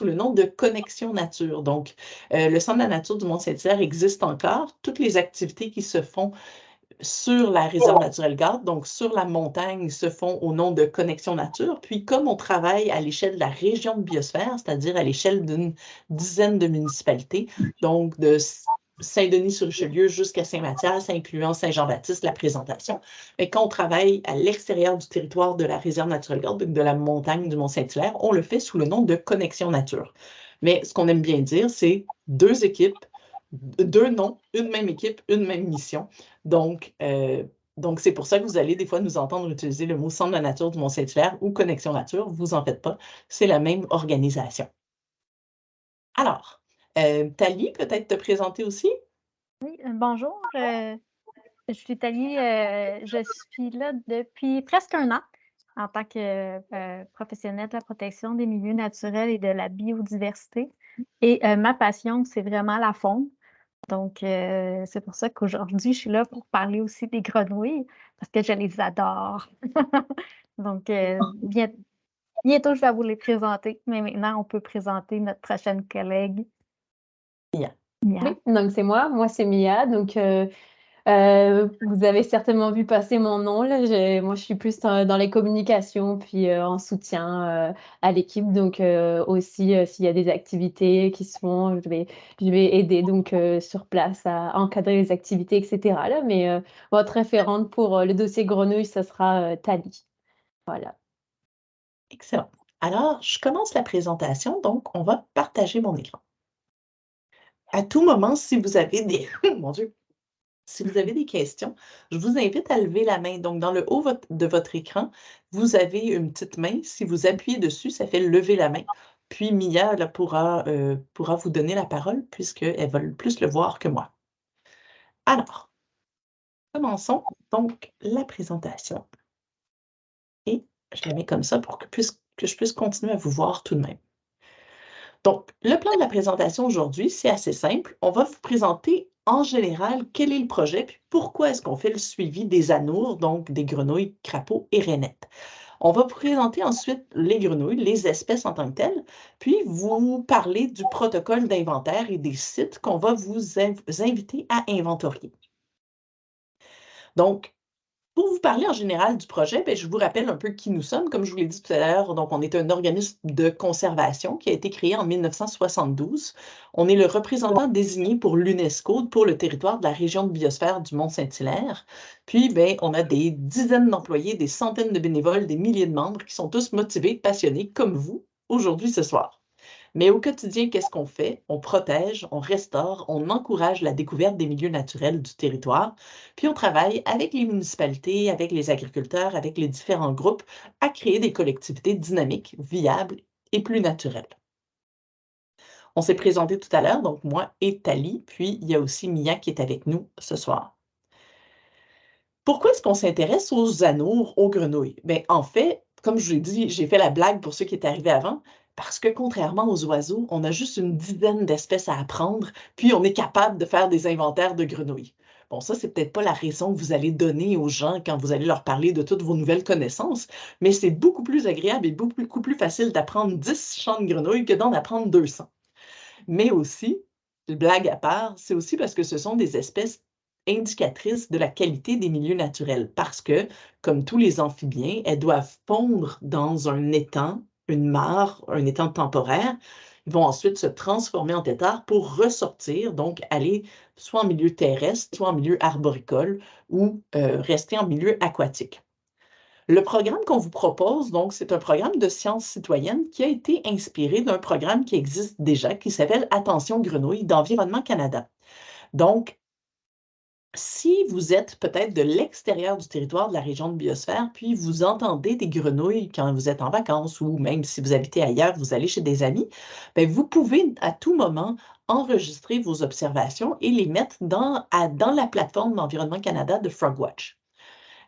sous le nom de Connexion Nature. Donc, euh, le Centre de la nature du Mont-Saint-Hilaire existe encore. Toutes les activités qui se font sur la réserve naturelle Garde, donc sur la montagne, se font au nom de Connexion Nature. Puis, comme on travaille à l'échelle de la région de biosphère, c'est-à-dire à, l'échelle d'une dizaine de municipalités, donc de Saint-Denis-sur-Richelieu jusqu'à Saint-Mathias, incluant Saint-Jean-Baptiste, la présentation. Mais quand on travaille à l'extérieur du territoire de la réserve naturelle Garde, de la montagne du Mont-Saint-Hilaire, on le fait sous le nom de Connexion Nature. Mais ce qu'on aime bien dire, c'est deux équipes deux noms, une même équipe, une même mission. Donc, euh, donc c'est pour ça que vous allez des fois nous entendre utiliser le mot Centre de la nature du Mont-Saint-Hilaire ou Connexion Nature. Vous en faites pas, c'est la même organisation. Alors, euh, Thalie, peut-être te présenter aussi? Oui, euh, bonjour. je suis Thalie. je suis là depuis presque un an en tant que professionnelle de la protection des milieux naturels et de la biodiversité. Et ma passion, c'est vraiment la faune. Donc, euh, c'est pour ça qu'aujourd'hui, je suis là pour parler aussi des grenouilles, parce que je les adore. Donc, euh, bientôt, je vais vous les présenter, mais maintenant, on peut présenter notre prochaine collègue. Mia. Oui, donc c'est moi. Moi, c'est Mia. Donc, euh, euh, vous avez certainement vu passer mon nom. Là. Moi, je suis plus dans, les communications, puis euh, en soutien euh, à l'équipe. Donc, aussi, s'il y a des activités qui se font, je vais, je vais aider donc sur place à encadrer les activités, etc. Là. Mais votre référente pour le dossier grenouille, ce sera Tali. Voilà. Excellent. Alors, je commence la présentation. Donc, on va partager mon écran. À tout moment, si vous avez des... mon Dieu! Si vous avez des questions, je vous invite à lever la main. Donc, dans le haut de votre écran, vous avez une petite main. Si vous appuyez dessus, ça fait lever la main. Puis Mia pourra, euh, pourra vous donner la parole puisqu'elle va plus le voir que moi. Alors, commençons donc la présentation. Et je la mets comme ça pour que je puisse continuer à vous voir tout de même. Donc, le plan de la présentation aujourd'hui, c'est assez simple. On va vous présenter en général, quel est le projet, puis pourquoi est-ce qu'on fait le suivi des anours, donc des grenouilles, crapauds et rainettes. On va présenter ensuite les grenouilles, les espèces en tant que telles, puis vous parler du protocole d'inventaire et des sites qu'on va vous inviter à inventorier. Donc, pour vous parler en général du projet, ben, je vous rappelle un peu qui nous sommes. Comme je vous l'ai dit tout à l'heure, on est un organisme de conservation qui a été créé en 1972. On est le représentant désigné pour l'UNESCO pour le territoire de la région de biosphère du Mont-Saint-Hilaire. Puis, ben, on a des dizaines d'employés, des centaines de bénévoles, des milliers de membres qui sont tous motivés, passionnés comme vous aujourd'hui ce soir. Mais au quotidien, qu'est-ce qu'on fait? On protège, on restaure, on encourage la découverte des milieux naturels du territoire, puis on travaille avec les municipalités, avec les agriculteurs, avec les différents groupes à créer des collectivités dynamiques, viables et plus naturelles. On s'est présenté tout à l'heure, donc moi et Tali, puis il y a aussi Mia qui est avec nous ce soir. Pourquoi est-ce qu'on s'intéresse aux anours, aux grenouilles? Bien, en fait, comme je vous l'ai dit, j'ai fait la blague pour ceux qui étaient arrivés avant, parce que contrairement aux oiseaux, on a juste une dizaine d'espèces à apprendre, puis on est capable de faire des inventaires de grenouilles. Bon, ça, c'est peut-être pas la raison que vous allez donner aux gens quand vous allez leur parler de toutes vos nouvelles connaissances, mais c'est beaucoup plus agréable et beaucoup plus facile d'apprendre 10 champs de grenouilles que d'en apprendre 200. Mais aussi, blague à part, c'est aussi parce que ce sont des espèces indicatrices de la qualité des milieux naturels, parce que, comme tous les amphibiens, elles doivent pondre dans un étang une mare, un étang temporaire. Ils vont ensuite se transformer en têtards pour ressortir, donc aller soit en milieu terrestre, soit en milieu arboricole ou euh, rester en milieu aquatique. Le programme qu'on vous propose, donc, c'est un programme de sciences citoyennes qui a été inspiré d'un programme qui existe déjà, qui s'appelle Attention Grenouille d'Environnement Canada. Donc, si vous êtes peut-être de l'extérieur du territoire de la région de biosphère, puis vous entendez des grenouilles quand vous êtes en vacances ou même si vous habitez ailleurs, vous allez chez des amis, bien, vous pouvez à tout moment enregistrer vos observations et les mettre dans, la plateforme d'Environnement Canada de Frogwatch.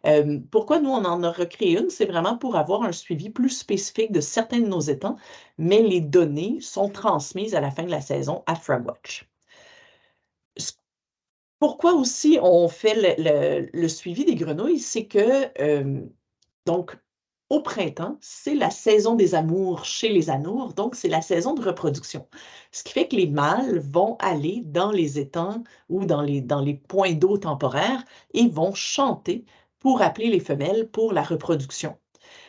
Euh, pourquoi nous, on en a recréé une? C'est vraiment pour avoir un suivi plus spécifique de certains de nos étangs, mais les données sont transmises à la fin de la saison à Frogwatch. Pourquoi aussi on fait le, suivi des grenouilles? C'est que, donc, au printemps, c'est la saison des amours chez les anours, donc c'est la saison de reproduction. Ce qui fait que les mâles vont aller dans les étangs ou dans les, dans les points d'eau temporaires et vont chanter pour appeler les femelles pour la reproduction.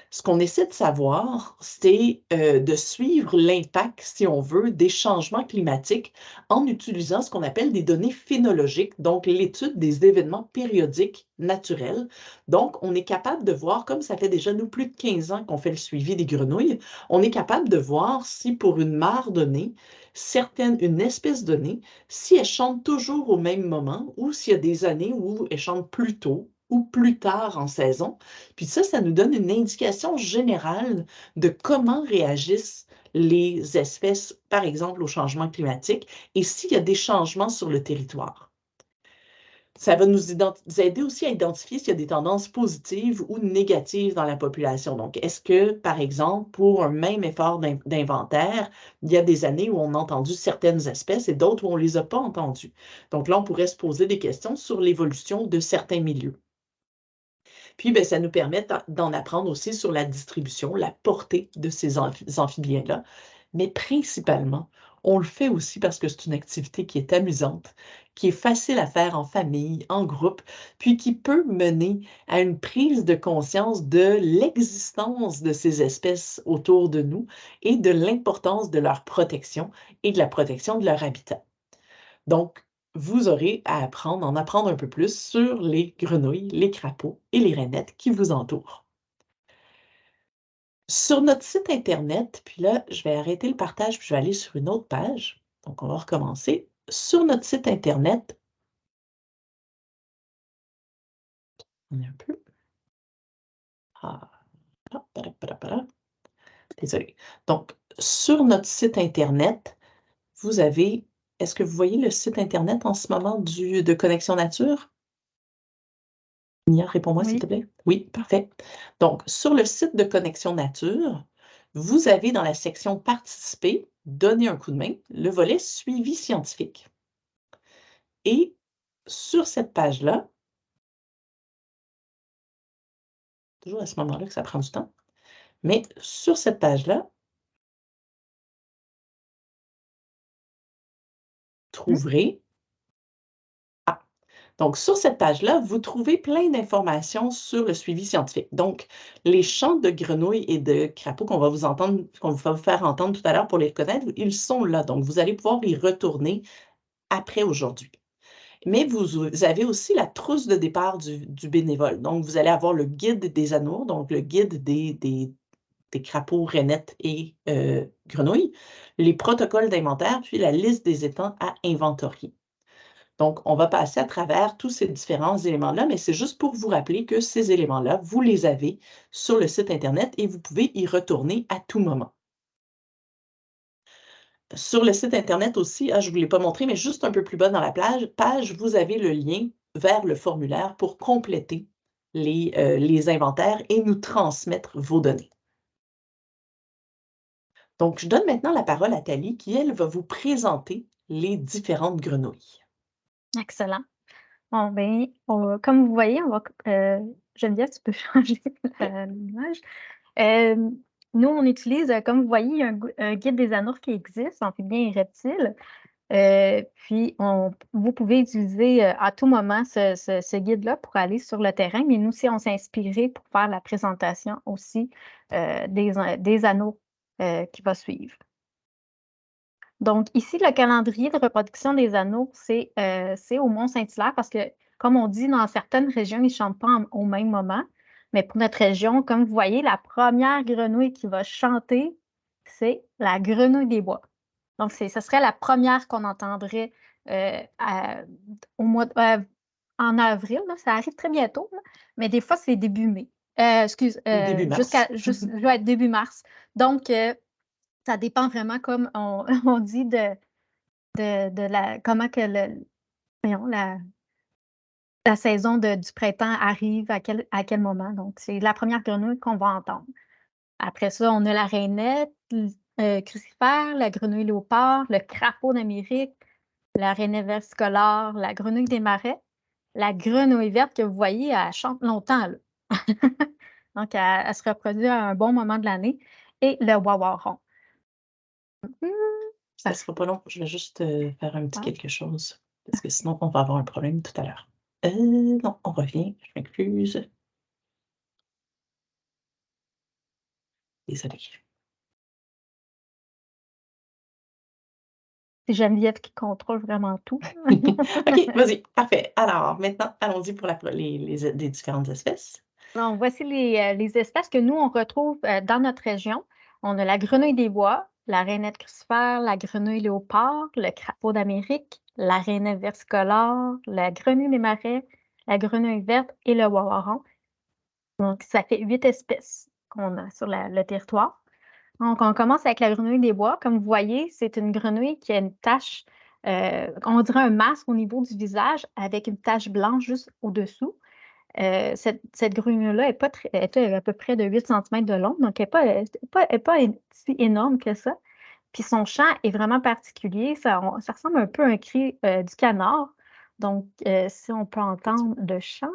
Ce qu'on essaie de savoir, c'est euh, de suivre l'impact, si on veut, des changements climatiques en utilisant ce qu'on appelle des données phénologiques, donc l'étude des événements périodiques naturels. Donc, on est capable de voir, comme ça fait déjà nous plus de 15 ans qu'on fait le suivi des grenouilles, on est capable de voir si pour une mare donnée, certaine, une espèce donnée, si elle chante toujours au même moment ou s'il y a des années où elle chante plus tôt ou plus tard en saison. Puis ça, ça nous donne une indication générale de comment réagissent les espèces, par exemple, au changement climatique et s'il y a des changements sur le territoire. Ça va nous aider aussi à identifier s'il y a des tendances positives ou négatives dans la population. Donc, est-ce que, par exemple, pour un même effort d'inventaire, il y a des années où on a entendu certaines espèces et d'autres où on ne les a pas entendues? Donc là, on pourrait se poser des questions sur l'évolution de certains milieux. Puis, ben, ça nous permet d'en apprendre aussi sur la distribution, la portée de ces amphibiens-là. Mais principalement, on le fait aussi parce que c'est une activité qui est amusante, qui est facile à faire en famille, en groupe, puis qui peut mener à une prise de conscience de l'existence de ces espèces autour de nous et de l'importance de leur protection et de la protection de leur habitat. Donc, vous aurez à apprendre, en apprendre un peu plus sur les grenouilles, les crapauds et les rainettes qui vous entourent. Sur notre site Internet, puis là, je vais arrêter le partage, puis je vais aller sur une autre page. Donc, on va recommencer. Sur notre site Internet, on est un peu. Ah, Désolé. Donc, sur notre site Internet, vous avez est-ce que vous voyez le site Internet en ce moment du, de Connexion Nature? Nia, réponds-moi s'il te plaît. Oui, parfait. Donc, sur le site de Connexion Nature, vous avez dans la section Participer, donner un coup de main, le volet Suivi scientifique. Et sur cette page-là, toujours à ce moment-là que ça prend du temps, mais sur cette page-là, trouverez. Ah. Donc, sur cette page-là, vous trouvez plein d'informations sur le suivi scientifique. Donc, les champs de grenouilles et de crapauds qu'on va vous entendre, qu'on va vous faire entendre tout à l'heure pour les reconnaître, ils sont là. Donc, vous allez pouvoir y retourner après aujourd'hui. Mais vous, avez aussi la trousse de départ du, bénévole. Donc, vous allez avoir le guide des anours, donc le guide des, crapauds, rainettes et euh, grenouilles, les protocoles d'inventaire, puis la liste des étangs à inventorier. Donc, on va passer à travers tous ces différents éléments-là, mais c'est juste pour vous rappeler que ces éléments-là, vous les avez sur le site Internet et vous pouvez y retourner à tout moment. Sur le site Internet aussi, ah, je ne vous l'ai pas montré, mais juste un peu plus bas dans la page, page, vous avez le lien vers le formulaire pour compléter les, euh, les inventaires et nous transmettre vos données. Donc, je donne maintenant la parole à Thalie qui, elle, va vous présenter les différentes grenouilles. Excellent. Bon, bien, comme vous voyez, on va, euh, Geneviève, tu peux changer l'image. Euh, nous, on utilise, euh, comme vous voyez, un, guide des anours qui existe, amphibiens et reptiles. Puis, vous pouvez utiliser à tout moment ce, guide-là pour aller sur le terrain, mais nous aussi, on s'est inspiré pour faire la présentation aussi des, des anneaux euh, qui va suivre. Donc, ici, le calendrier de reproduction des anneaux, c'est euh, au Mont-Saint-Hilaire parce que, comme on dit, dans certaines régions, ils ne chantent pas au même moment. Mais pour notre région, comme vous voyez, la première grenouille qui va chanter, c'est la grenouille des bois. Donc, ce serait la première qu'on entendrait euh, au mois en avril. ça arrive très bientôt, mais des fois, c'est début mai. Euh, excuse, jusqu'à début mars. Donc, euh, ça dépend vraiment, comme on, dit, de, de, la comment que la, saison du printemps arrive, à quel, à quel moment. Donc, c'est la première grenouille qu'on va entendre. Après ça, on a la rainette, crucifère, la grenouille léopard, le crapaud d'Amérique, la rainette versicolore, la grenouille des marais, la grenouille verte que vous voyez, elle chante longtemps. Donc, elle, se reproduit à un bon moment de l'année. Et le wawaron. Ça ne sera pas long. Je vais juste euh, faire un petit quelque chose. Parce que sinon, on va avoir un problème tout à l'heure. Euh, non, on revient. Je m'excuse. Désolée. C'est Geneviève qui contrôle vraiment tout. OK, vas-y, parfait. Alors, maintenant, allons-y pour les, différentes espèces. Voici euh, les, espèces que nous, on retrouve euh, dans notre région. On a la grenouille des bois, la rainette crucifère, la grenouille léopard, le crapaud d'Amérique, la rainette versicolore, la grenouille des marais, la grenouille verte et le wawaron. Donc, ça fait huit espèces qu'on a sur le territoire. Donc, on commence avec la grenouille des bois. Comme vous voyez, c'est une grenouille qui a une tache, euh, on dirait un masque au niveau du visage avec une tache blanche juste au-dessous. Euh, cette, grenouille-là est, à peu près de 8 cm de long, donc elle n'est pas, si énorme que ça. Puis son chant est vraiment particulier. Ça, ressemble un peu à un cri euh, du canard. Donc, si on peut entendre le chant.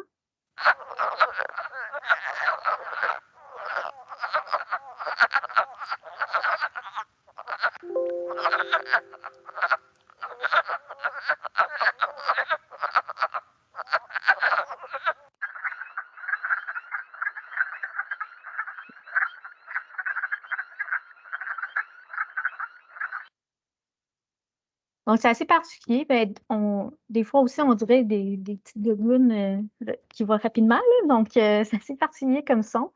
Donc, c'est assez particulier. Ben, des fois aussi, on dirait des, petites gougoune euh, qui vont rapidement. donc, euh, c'est assez particulier comme son.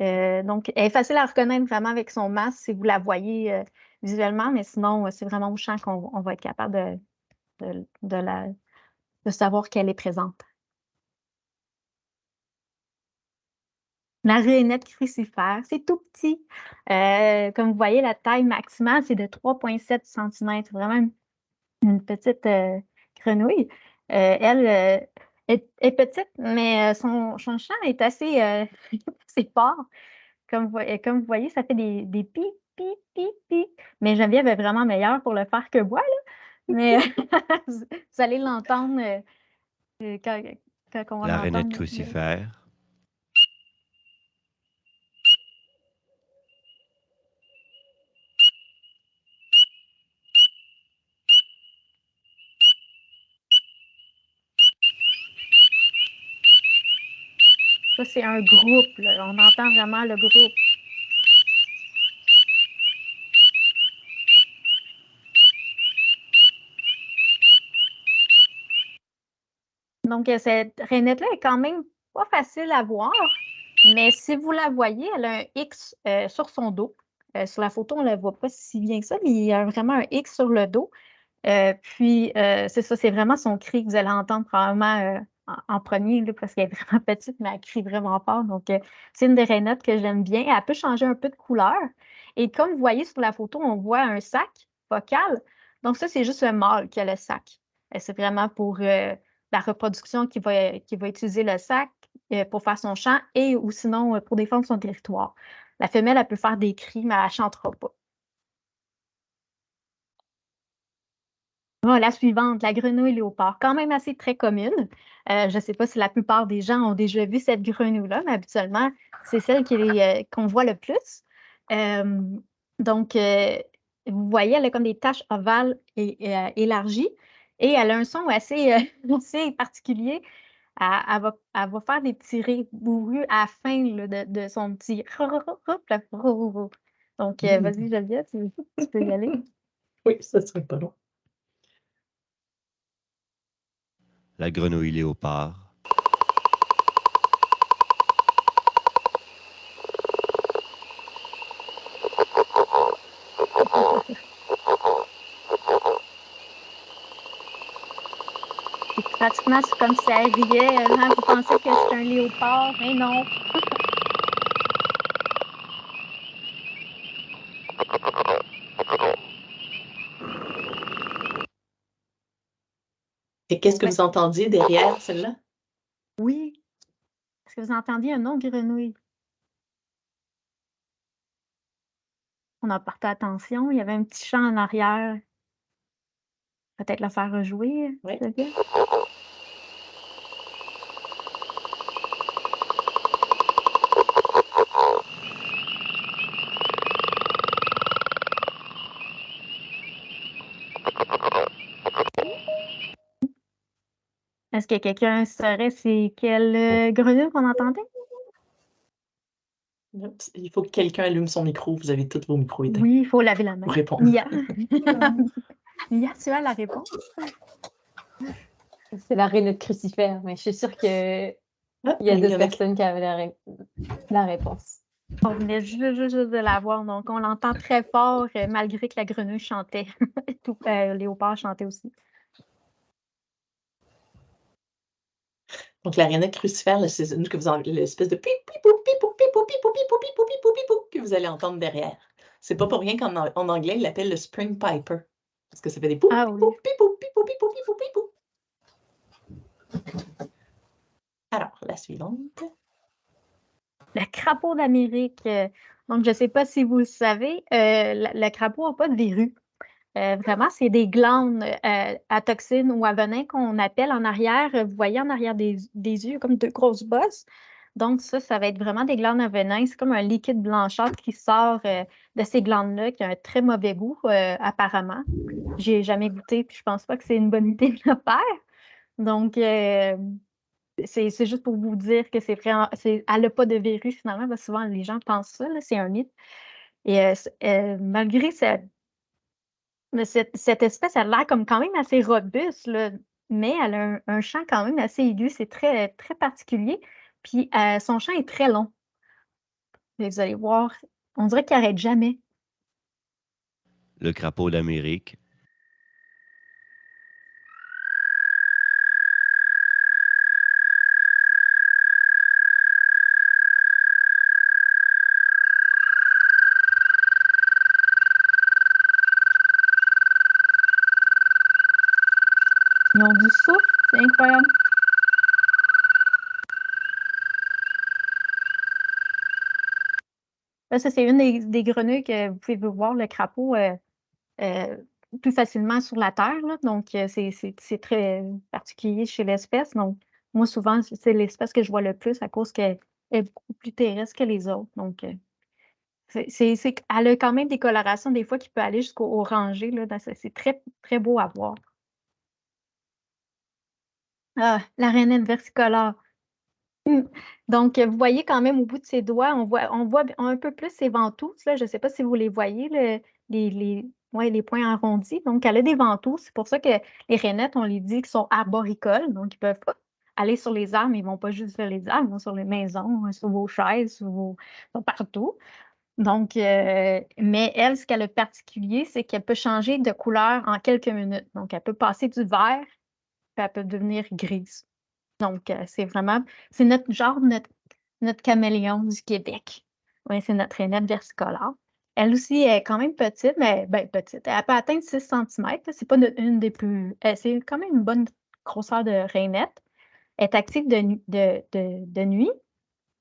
Euh, donc, elle est facile à reconnaître vraiment avec son masque si vous la voyez visuellement, mais sinon, c'est vraiment au champ qu'on va être capable de, de, savoir qu'elle est présente. La rainette crucifère, c'est tout petit. comme vous voyez, la taille maximale, c'est de 3,7 cm. Vraiment une petite euh, grenouille. Euh, elle euh, est, petite, mais son, son chant est assez, fort. Comme, comme vous voyez, ça fait des, des pi, pi, pi, pi. Mais Geneviève est vraiment meilleure pour le faire que moi. Là. Mais vous allez l'entendre quand, quand on va La rainette crucifère. Ça, c'est un groupe. On entend vraiment le groupe. Donc, euh, cette rainette-là est quand même pas facile à voir, mais si vous la voyez, elle a un X euh, sur son dos. Euh, sur la photo, on ne la voit pas si bien que ça, mais il y a vraiment un X sur le dos. puis, c'est ça, c'est vraiment son cri que vous allez entendre probablement en, premier, parce qu'elle est vraiment petite, mais elle crie vraiment fort. Donc, euh, c'est une des rainettes que j'aime bien. Elle peut changer un peu de couleur. Et comme vous voyez sur la photo, on voit un sac vocal. Donc, ça, c'est juste un mâle qui a le sac. C'est vraiment pour euh, la reproduction qui va, qui va utiliser le sac euh, pour faire son chant et ou sinon pour défendre son territoire. La femelle, elle peut faire des cris, mais elle ne chantera pas. La suivante, la grenouille léopard, quand même assez très commune. Euh, je ne sais pas si la plupart des gens ont déjà vu cette grenouille-là, mais habituellement, c'est celle euh, qu'on voit le plus. Euh, donc, vous voyez, elle a comme des taches ovales et, élargies et elle a un son assez, assez particulier. Elle, va, faire des petits rires bourrus à la fin de, son petit Donc, vas-y, mmh. Geneviève, tu peux y aller? Oui, ça serait pas long. La grenouille léopard. pratiquement comme si elle riait. Hein? Vous pensez que c'est un léopard, mais non. Et qu'est-ce que vous entendiez derrière celle-là? Oui. Est-ce que vous entendiez un nom grenouille? On a porté attention. Il y avait un petit chant en arrière. Peut-être le faire rejouer. Oui. Est-ce que quelqu'un saurait c'est quelle grenouille qu'on entendait? Il faut que quelqu'un allume son micro. Vous avez tous vos micros éteints. Oui, il faut laver la main. Pour répondre. Mia. Mia, tu as la réponse? C'est la rainette crucifère, mais je suis sûre que Ah, il y a d'autres a- personnes qui avaient la, ré- la réponse. On venait juste, juste, juste de la voir, donc on l'entend très fort euh, malgré que la grenouille chantait. Tout, euh, Léopard chantait aussi. Donc, la rainette crucifère, c'est une l'espèce de pip, pipou, pipou, pipou, pipou, pipou, pipou, pipou, pipou, que vous allez entendre derrière. C'est pas pour rien qu'en an- en anglais, ils l'appellent le Spring Piper. Parce que ça fait des pou, Ah pipou, pipou, pipou, pipou, pipou, pipou. Alors, la suivante. Le crapaud d'Amérique. euh, donc, je ne sais pas si vous le savez, euh, le, crapaud n'a pas de verrues. Euh, vraiment, c'est des glandes euh, à toxines ou à venin qu'on appelle en arrière. Vous voyez en arrière des, yeux comme deux grosses bosses. Donc, ça, ça va être vraiment des glandes à venin. C'est comme un liquide blanchâtre qui sort euh, de ces glandes-là, qui a un très mauvais goût, apparemment. J'ai jamais goûté, puis je pense pas que c'est une bonne idée de le faire. Donc, c'est juste pour vous dire que c'est c'est, elle n'a pas de verrues finalement, parce souvent les gens pensent ça, c'est un mythe. Et malgré ça- mais cette, cette espèce, elle a l'air comme quand même assez robuste, mais elle a un, un chant quand même assez aigu, c'est très, très particulier. Puis euh, son chant est très long. Vous allez voir, on dirait qu'il n'arrête jamais. Le crapaud d'Amérique. Du souffle, c'est incroyable. Là, ça, c'est une des, grenouilles que vous pouvez voir, le crapaud, euh, euh, plus facilement sur la terre. Donc, euh, c'est très particulier chez l'espèce. Donc, moi, souvent, c'est l'espèce que je vois le plus à cause qu'elle est beaucoup plus terrestre que les autres. Donc, elle a quand même des colorations, des fois, qui peut aller jusqu'au orangé. c'est très, très beau à voir. Ah, la rainette versicolore. Hum. Donc, euh, vous voyez quand même au bout de ses doigts, on voit, on voit un peu plus ses ventouses. Là. Je ne sais pas si vous les voyez, le- les, les, ouais, les points arrondis. Donc, elle a des ventouses. C'est pour ça que les rainettes, on les dit qu'ils sont arboricoles. Donc, ils ne peuvent pas aller sur les arbres. Ils ne vont pas juste sur les arbres, ils vont sur les maisons, sur vos chaises, sur vos, partout. Donc, euh, mais elle, ce qu'elle a de particulier, c'est qu'elle peut changer de couleur en quelques minutes. Donc, elle peut passer du vert, puis elle peut devenir grise. Donc, euh, c'est vraiment, c'est notre genre, notre, notre caméléon du Québec. Oui, c'est notre rainette versicolore. Elle aussi est quand même petite, mais ben, petite. Elle peut atteindre 6 cm. C'est pas une des plus. euh, c'est quand même une bonne grosseur de rainette. Elle est active de, de, de, de nuit.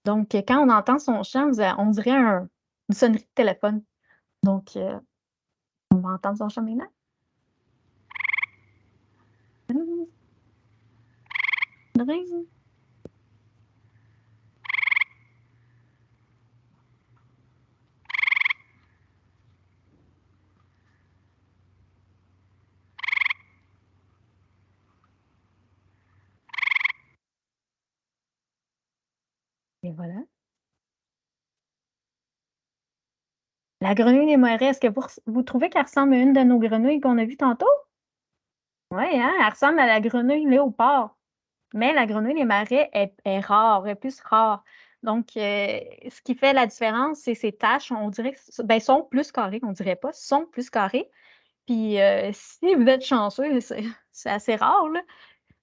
Donc, quand on entend son chant, on dirait un- une sonnerie de téléphone. Donc, euh, on va entendre son chant maintenant. Et voilà. La grenouille des marais, est-ce que vous trouvez qu'elle ressemble à une de nos grenouilles qu'on a vues tantôt? Oui, hein? Elle ressemble à la grenouille léopard. Mais la grenouille des marais est, est rare, est plus rare. Donc, euh, ce qui fait la différence, c'est ses taches. On dirait ben, sont plus carrées, on dirait pas, sont plus carrées. Puis, euh, si vous êtes chanceux, c'est assez rare, là.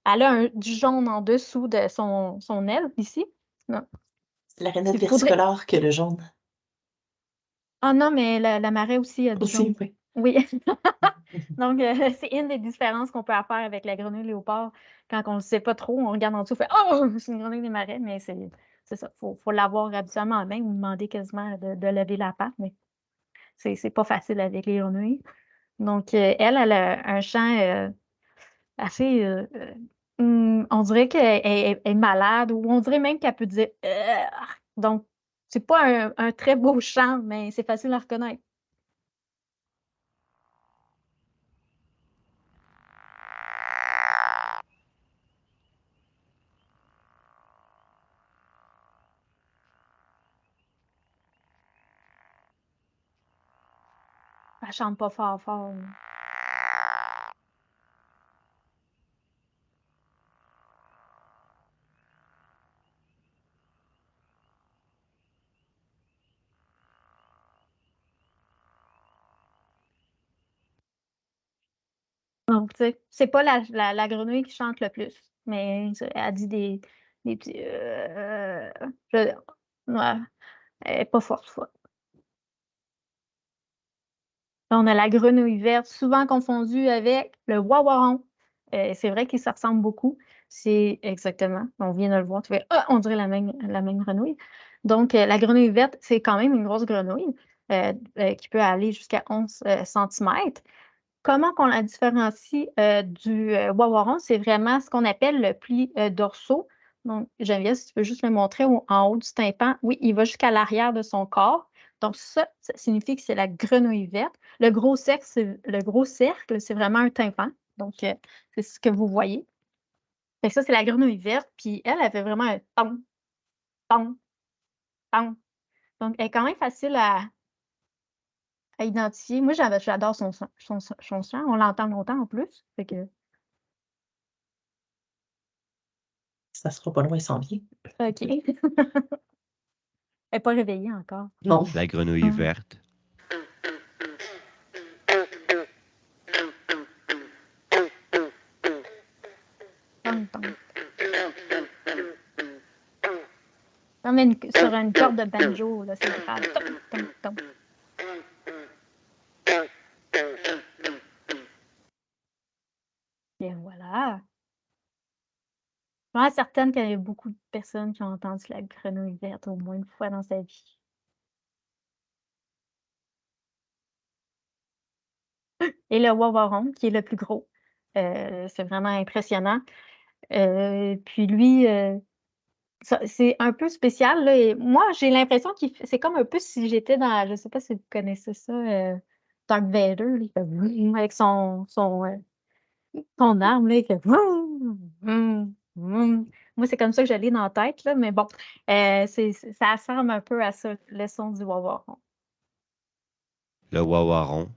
Elle a un- du jaune en dessous de son, son aile, ici. Non. C'est la rainette Il faudrait- versicolore que le jaune. Ah non, mais la, la marée aussi a du jaune. Aussi, oui. Oui. Donc, euh, c'est une des différences qu'on peut faire avec la grenouille léopard. Quand on ne sait pas trop, on regarde en dessous, on fait Oh, c'est une grenouille des marais, mais c'est ça. Il faut, faut l'avoir habituellement en main ou demander quasiment de, de lever la patte, mais c'est pas facile avec les grenouilles. Donc, euh, elle, elle a un chant euh, assez. hum, on dirait qu'elle est, malade ou on dirait même qu'elle peut dire Donc, c'est pas un, un très beau chant, mais c'est facile à reconnaître. Elle chante pas fort fort. Donc, tu sais, c'est pas la, la, grenouille qui chante le plus, mais elle dit des, des petits. Euh, je, elle n'est pas forte, forte. On a la grenouille verte, souvent confondue avec le wawaron. Euh, c'est vrai qu'ils se ressemblent beaucoup. C'est exactement, on vient de le voir, tu fais, ah, on dirait la même, grenouille. Donc, euh, la grenouille verte, c'est quand même une grosse grenouille qui peut aller jusqu'à 11 cm. Comment on la différencie euh, du euh, wawaron? C'est vraiment ce qu'on appelle le pli euh, dorsaux. Donc, Geneviève, si tu peux juste le montrer en haut du tympan. Oui, il va jusqu'à l'arrière de son corps. Donc, ça, ça signifie que c'est la grenouille verte. Le gros cercle, le gros cercle, c'est vraiment un tympan. Donc, c'est ce que vous voyez. Fait ça, c'est la grenouille verte. Puis elle, elle fait vraiment un ton, ton, ton. Donc, elle est quand même facile à, à identifier. Moi, j'adore son, son, son, chant. On l'entend longtemps en plus. Fait que... Ça sera pas loin, sans bien. OK. Elle n'est pas réveillée encore. Non. La grenouille Hum. verte. Tom, tom. Non, mais une- sur une corde de banjo, là, c'est grave. Tom, tom, tom. Et voilà. Je suis certaine qu'il y a beaucoup de personnes qui ont entendu la grenouille verte au moins une fois dans sa vie. Et le wawaron, qui est le plus gros. Euh, c'est vraiment impressionnant. Euh, puis lui, euh, c'est un peu spécial. Là, moi, j'ai l'impression fait- c'est comme un peu si j'étais dans, je sais pas si vous connaissez ça, Dark Vader, avec son, son, son arme, là, il fait vroom. Moi, c'est comme ça que je l'ai dans la tête, là, mais bon, euh, c'est, ça ressemble un peu à ça, le son du wawaron. Le wawaron.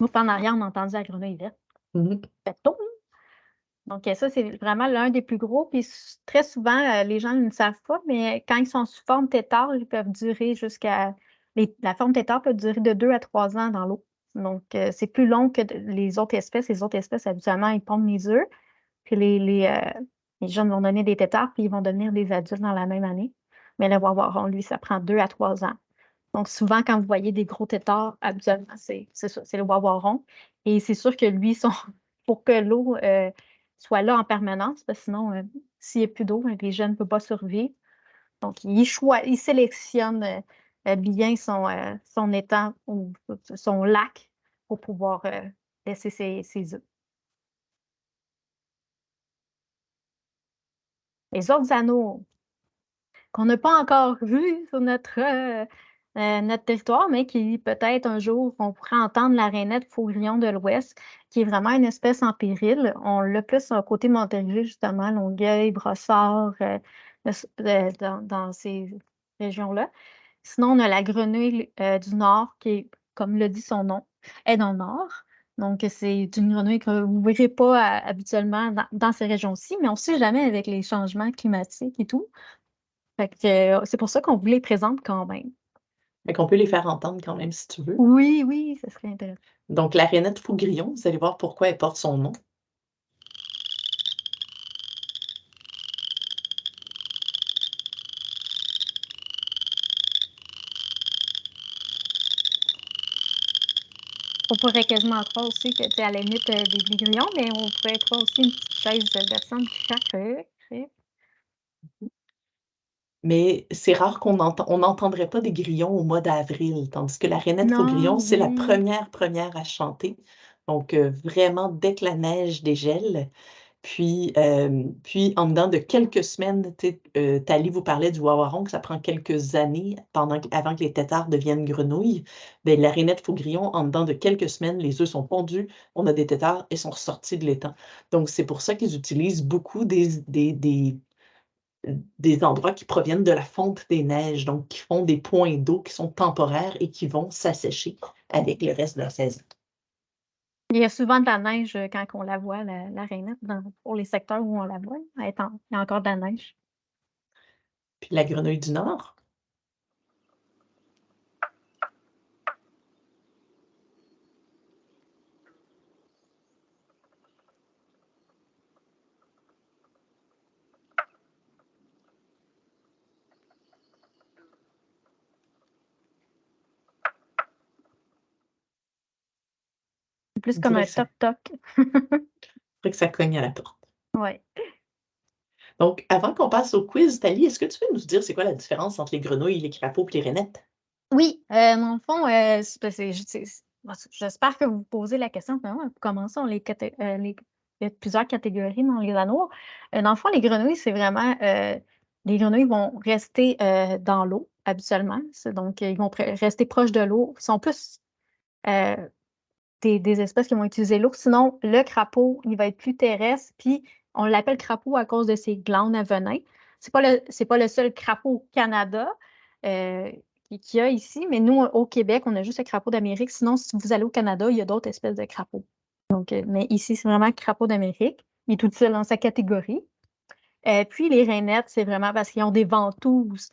Moi, par en arrière, on a entendu la grenouille verte. Fait toum. Donc, ça, c'est vraiment l'un des plus gros. Puis très souvent, euh, les gens ne savent pas, mais quand ils sont sous forme tétard, ils peuvent durer jusqu'à. La forme tétard peut durer de 2 à 3 ans dans l'eau. Donc, euh, c'est plus long que les autres espèces. Les autres espèces, habituellement, ils pondent les œufs. Puis les, les, euh, jeunes vont donner des tétards, puis ils vont devenir des adultes dans la même année. Mais le wawaron, lui, ça prend 2 à 3 ans. Donc, souvent, quand vous voyez des gros tétards, habituellement, c'est le wawaron. Et c'est sûr que lui, pour que l'eau euh, soit là en permanence, parce que sinon, euh, s'il n'y a plus d'eau, euh, les jeunes ne peuvent pas survivre. Donc, il, sélectionne euh, bien son, étang ou son lac pour pouvoir laisser ses, ses œufs. Les autres anneaux qu'on n'a pas encore vus sur notre, euh, notre territoire, mais qui peut-être un jour, on pourrait entendre la rainette faugrillon de l'Ouest, qui est vraiment une espèce en péril. On l'a plus à côté Montérégie, justement, Longueuil, Brossard, euh, euh, dans, ces régions-là. Sinon, on a la grenouille du Nord, qui comme le dit son nom, est dans le Nord. Donc, c'est une grenouille que vous ne verrez pas habituellement dans, ces régions-ci, mais on ne sait jamais avec les changements climatiques et tout. C'est pour ça qu'on vous les présente quand même. Fait qu'on peut les faire entendre quand même si tu veux. Oui, oui, ça serait intéressant. Donc, la rainette faugrillon, vous allez voir pourquoi elle porte son nom. On pourrait quasiment croire aussi que, tu sais, à la limite euh, des, grillons, mais on pourrait croire aussi une petite chaise de personne qui craque. Mais c'est rare qu'on entend, on n'entendrait pas des grillons au mois d'avril, tandis que la rainette Non, faugrillon, c'est la première première à chanter. Donc, euh, vraiment, dès que la neige dégèle, Puis, euh, puis en dedans de quelques semaines, euh, Tali vous parlait du wawaron, que ça prend quelques années pendant, avant que les têtards deviennent grenouilles. Bien, la rainette faugrillon, en dedans de quelques semaines, les œufs sont pondus, on a des têtards et sont ressortis de l'étang. Donc, c'est pour ça qu'ils utilisent beaucoup des, des, des, des endroits qui proviennent de la fonte des neiges, donc qui font des points d'eau qui sont temporaires et qui vont s'assécher avec le reste de la saison. Il y a souvent de la neige euh, quand on la voit, la, la rainette, pour les secteurs où on la voit. il y a encore de la neige. Puis la grenouille du Nord? Plus comme un toc-toc. que ça cogne à la porte. Oui. Donc, avant qu'on passe au quiz, Thalie, est-ce que tu peux nous dire c'est quoi la différence entre les grenouilles, les crapauds et les rainettes? Oui, euh, dans le fond, euh, j'espère que vous posez la question. Commençons les, euh, les, il y a plusieurs catégories dans les anneaux. dans le fond, les grenouilles, c'est vraiment les grenouilles vont rester dans l'eau habituellement. Donc, ils vont rester proches de l'eau. Ils sont plus des, espèces qui vont utiliser l'eau. Sinon, le crapaud, il va être plus terrestre, puis on l'appelle crapaud à cause de ses glandes à venin. Ce n'est pas, le, seul crapaud au Canada euh, qu'il y a ici, mais nous, au Québec, on a juste le crapaud d'Amérique. Sinon, si vous allez au Canada, il y a d'autres espèces de crapauds. Donc, euh, mais ici, c'est vraiment crapaud d'Amérique. Il est tout seul dans sa catégorie. Euh, puis les rainettes, c'est vraiment parce qu'ils ont des ventouses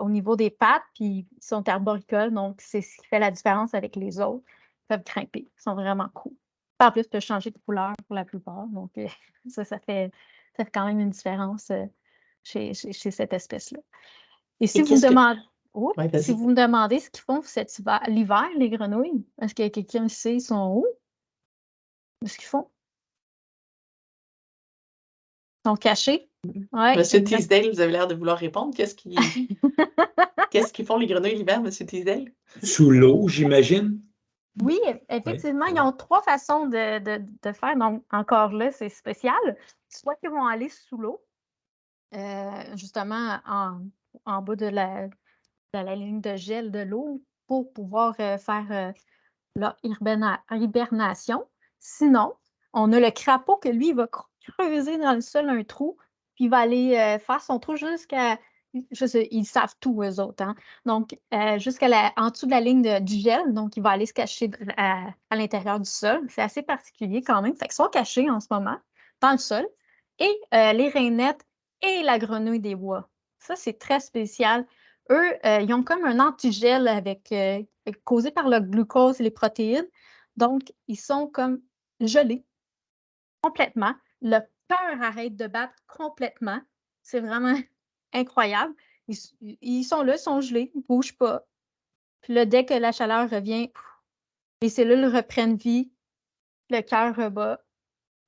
au niveau des pattes, puis ils sont arboricoles, donc c'est ce qui fait la différence avec les autres peuvent grimper. Ils sont vraiment cool. En plus, peuvent changer de couleur pour la plupart. Donc, euh, ça, ça fait, ça fait quand même une différence euh, chez, chez, cette espèce-là. Et si vous, demandez, si vous me demandez ce qu'ils font l'hiver, les grenouilles, est-ce que quelqu'un sait ils sont où? Qu'est-ce qu'ils font? Ils sont cachés? Ouais, Monsieur Teasdale, vous avez l'air de vouloir répondre. Qu'est-ce qu'ils Qu'est-ce font les grenouilles l'hiver, Monsieur Teasdale? Sous l'eau, j'imagine. Oui, effectivement, ils ont trois façons de, faire. Donc, encore là, c'est spécial. Soit qu'ils vont aller sous l'eau, euh, justement en, bas de la, la, ligne de gel de l'eau pour pouvoir euh, faire euh, leur hibernation. Sinon, on a le crapaud que lui, il va creuser dans le sol un trou, puis il va aller faire son trou jusqu'à ils savent tout, eux autres. Hein. Donc, euh, jusqu'à en dessous de la ligne du gel, donc il va aller se cacher à, l'intérieur du sol. C'est assez particulier quand même. Fait qu'ils sont cachés en ce moment dans le sol. Et euh, les rainettes et la grenouille des bois. Ça, c'est très spécial. Eux, euh, ils ont comme un antigel avec, causé par le glucose et les protéines. Donc, ils sont comme gelés complètement. Le cœur arrête de battre complètement. C'est vraiment incroyable. Ils, sont là, ils sont gelés, ils ne bougent pas. Puis là, dès que la chaleur revient, les cellules reprennent vie, le cœur rebat,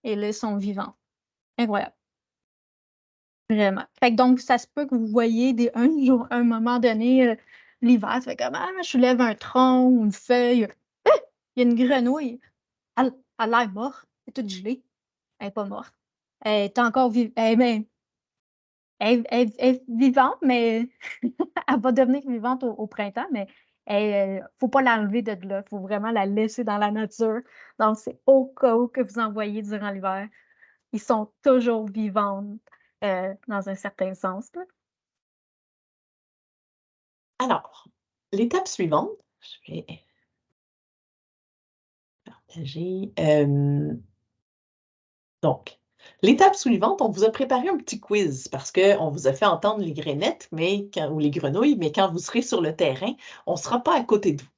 et là, ils sont vivants. Incroyable. Vraiment. Fait donc, ça se peut que vous voyez des, un jour, un moment donné, euh, l'hiver, ça fait comme Ah, je soulève un tronc ou une feuille. Ah! Il y a une grenouille. Elle, a l'air morte. Elle est toute gelée. Elle n'est pas morte. Elle est encore vivante. Elle, elle, est vivante, mais elle va devenir vivante au, printemps, mais il ne faut pas l'enlever de là. Il faut vraiment la laisser dans la nature. Donc, c'est au cas où que vous envoyez durant l'hiver. Ils sont toujours vivants euh, dans un certain sens. Alors, l'étape suivante, je vais partager. Euh, donc, L'étape suivante, on vous a préparé un petit quiz parce qu'on vous a fait entendre les grenettes mais ou les grenouilles, mais quand vous serez sur le terrain, on ne sera pas à côté de vous.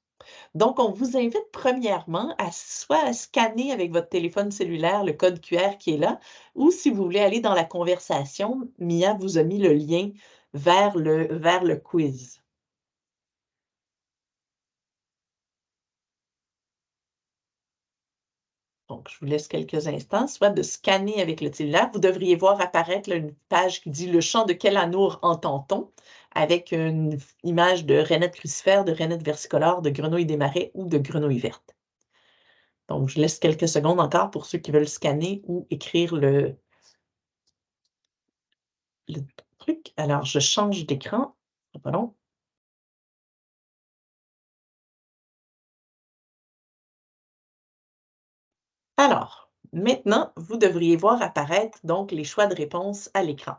Donc, on vous invite premièrement à soit à scanner avec votre téléphone cellulaire le code QR qui est là, ou si vous voulez aller dans la conversation, Mia vous a mis le lien vers le, vers le quiz. Je vous laisse quelques instants, soit de scanner avec le cellulaire. Vous devriez voir apparaître une page qui dit « Le chant de quel anour entend-on » avec une image de rainette crucifère, de rainette versicolore, de grenouille des marais ou de grenouille verte. Donc, je laisse quelques secondes encore pour ceux qui veulent scanner ou écrire le, le truc. Alors, je change d'écran. Pardon. Alors, maintenant, vous devriez voir apparaître donc les choix de réponse à l'écran.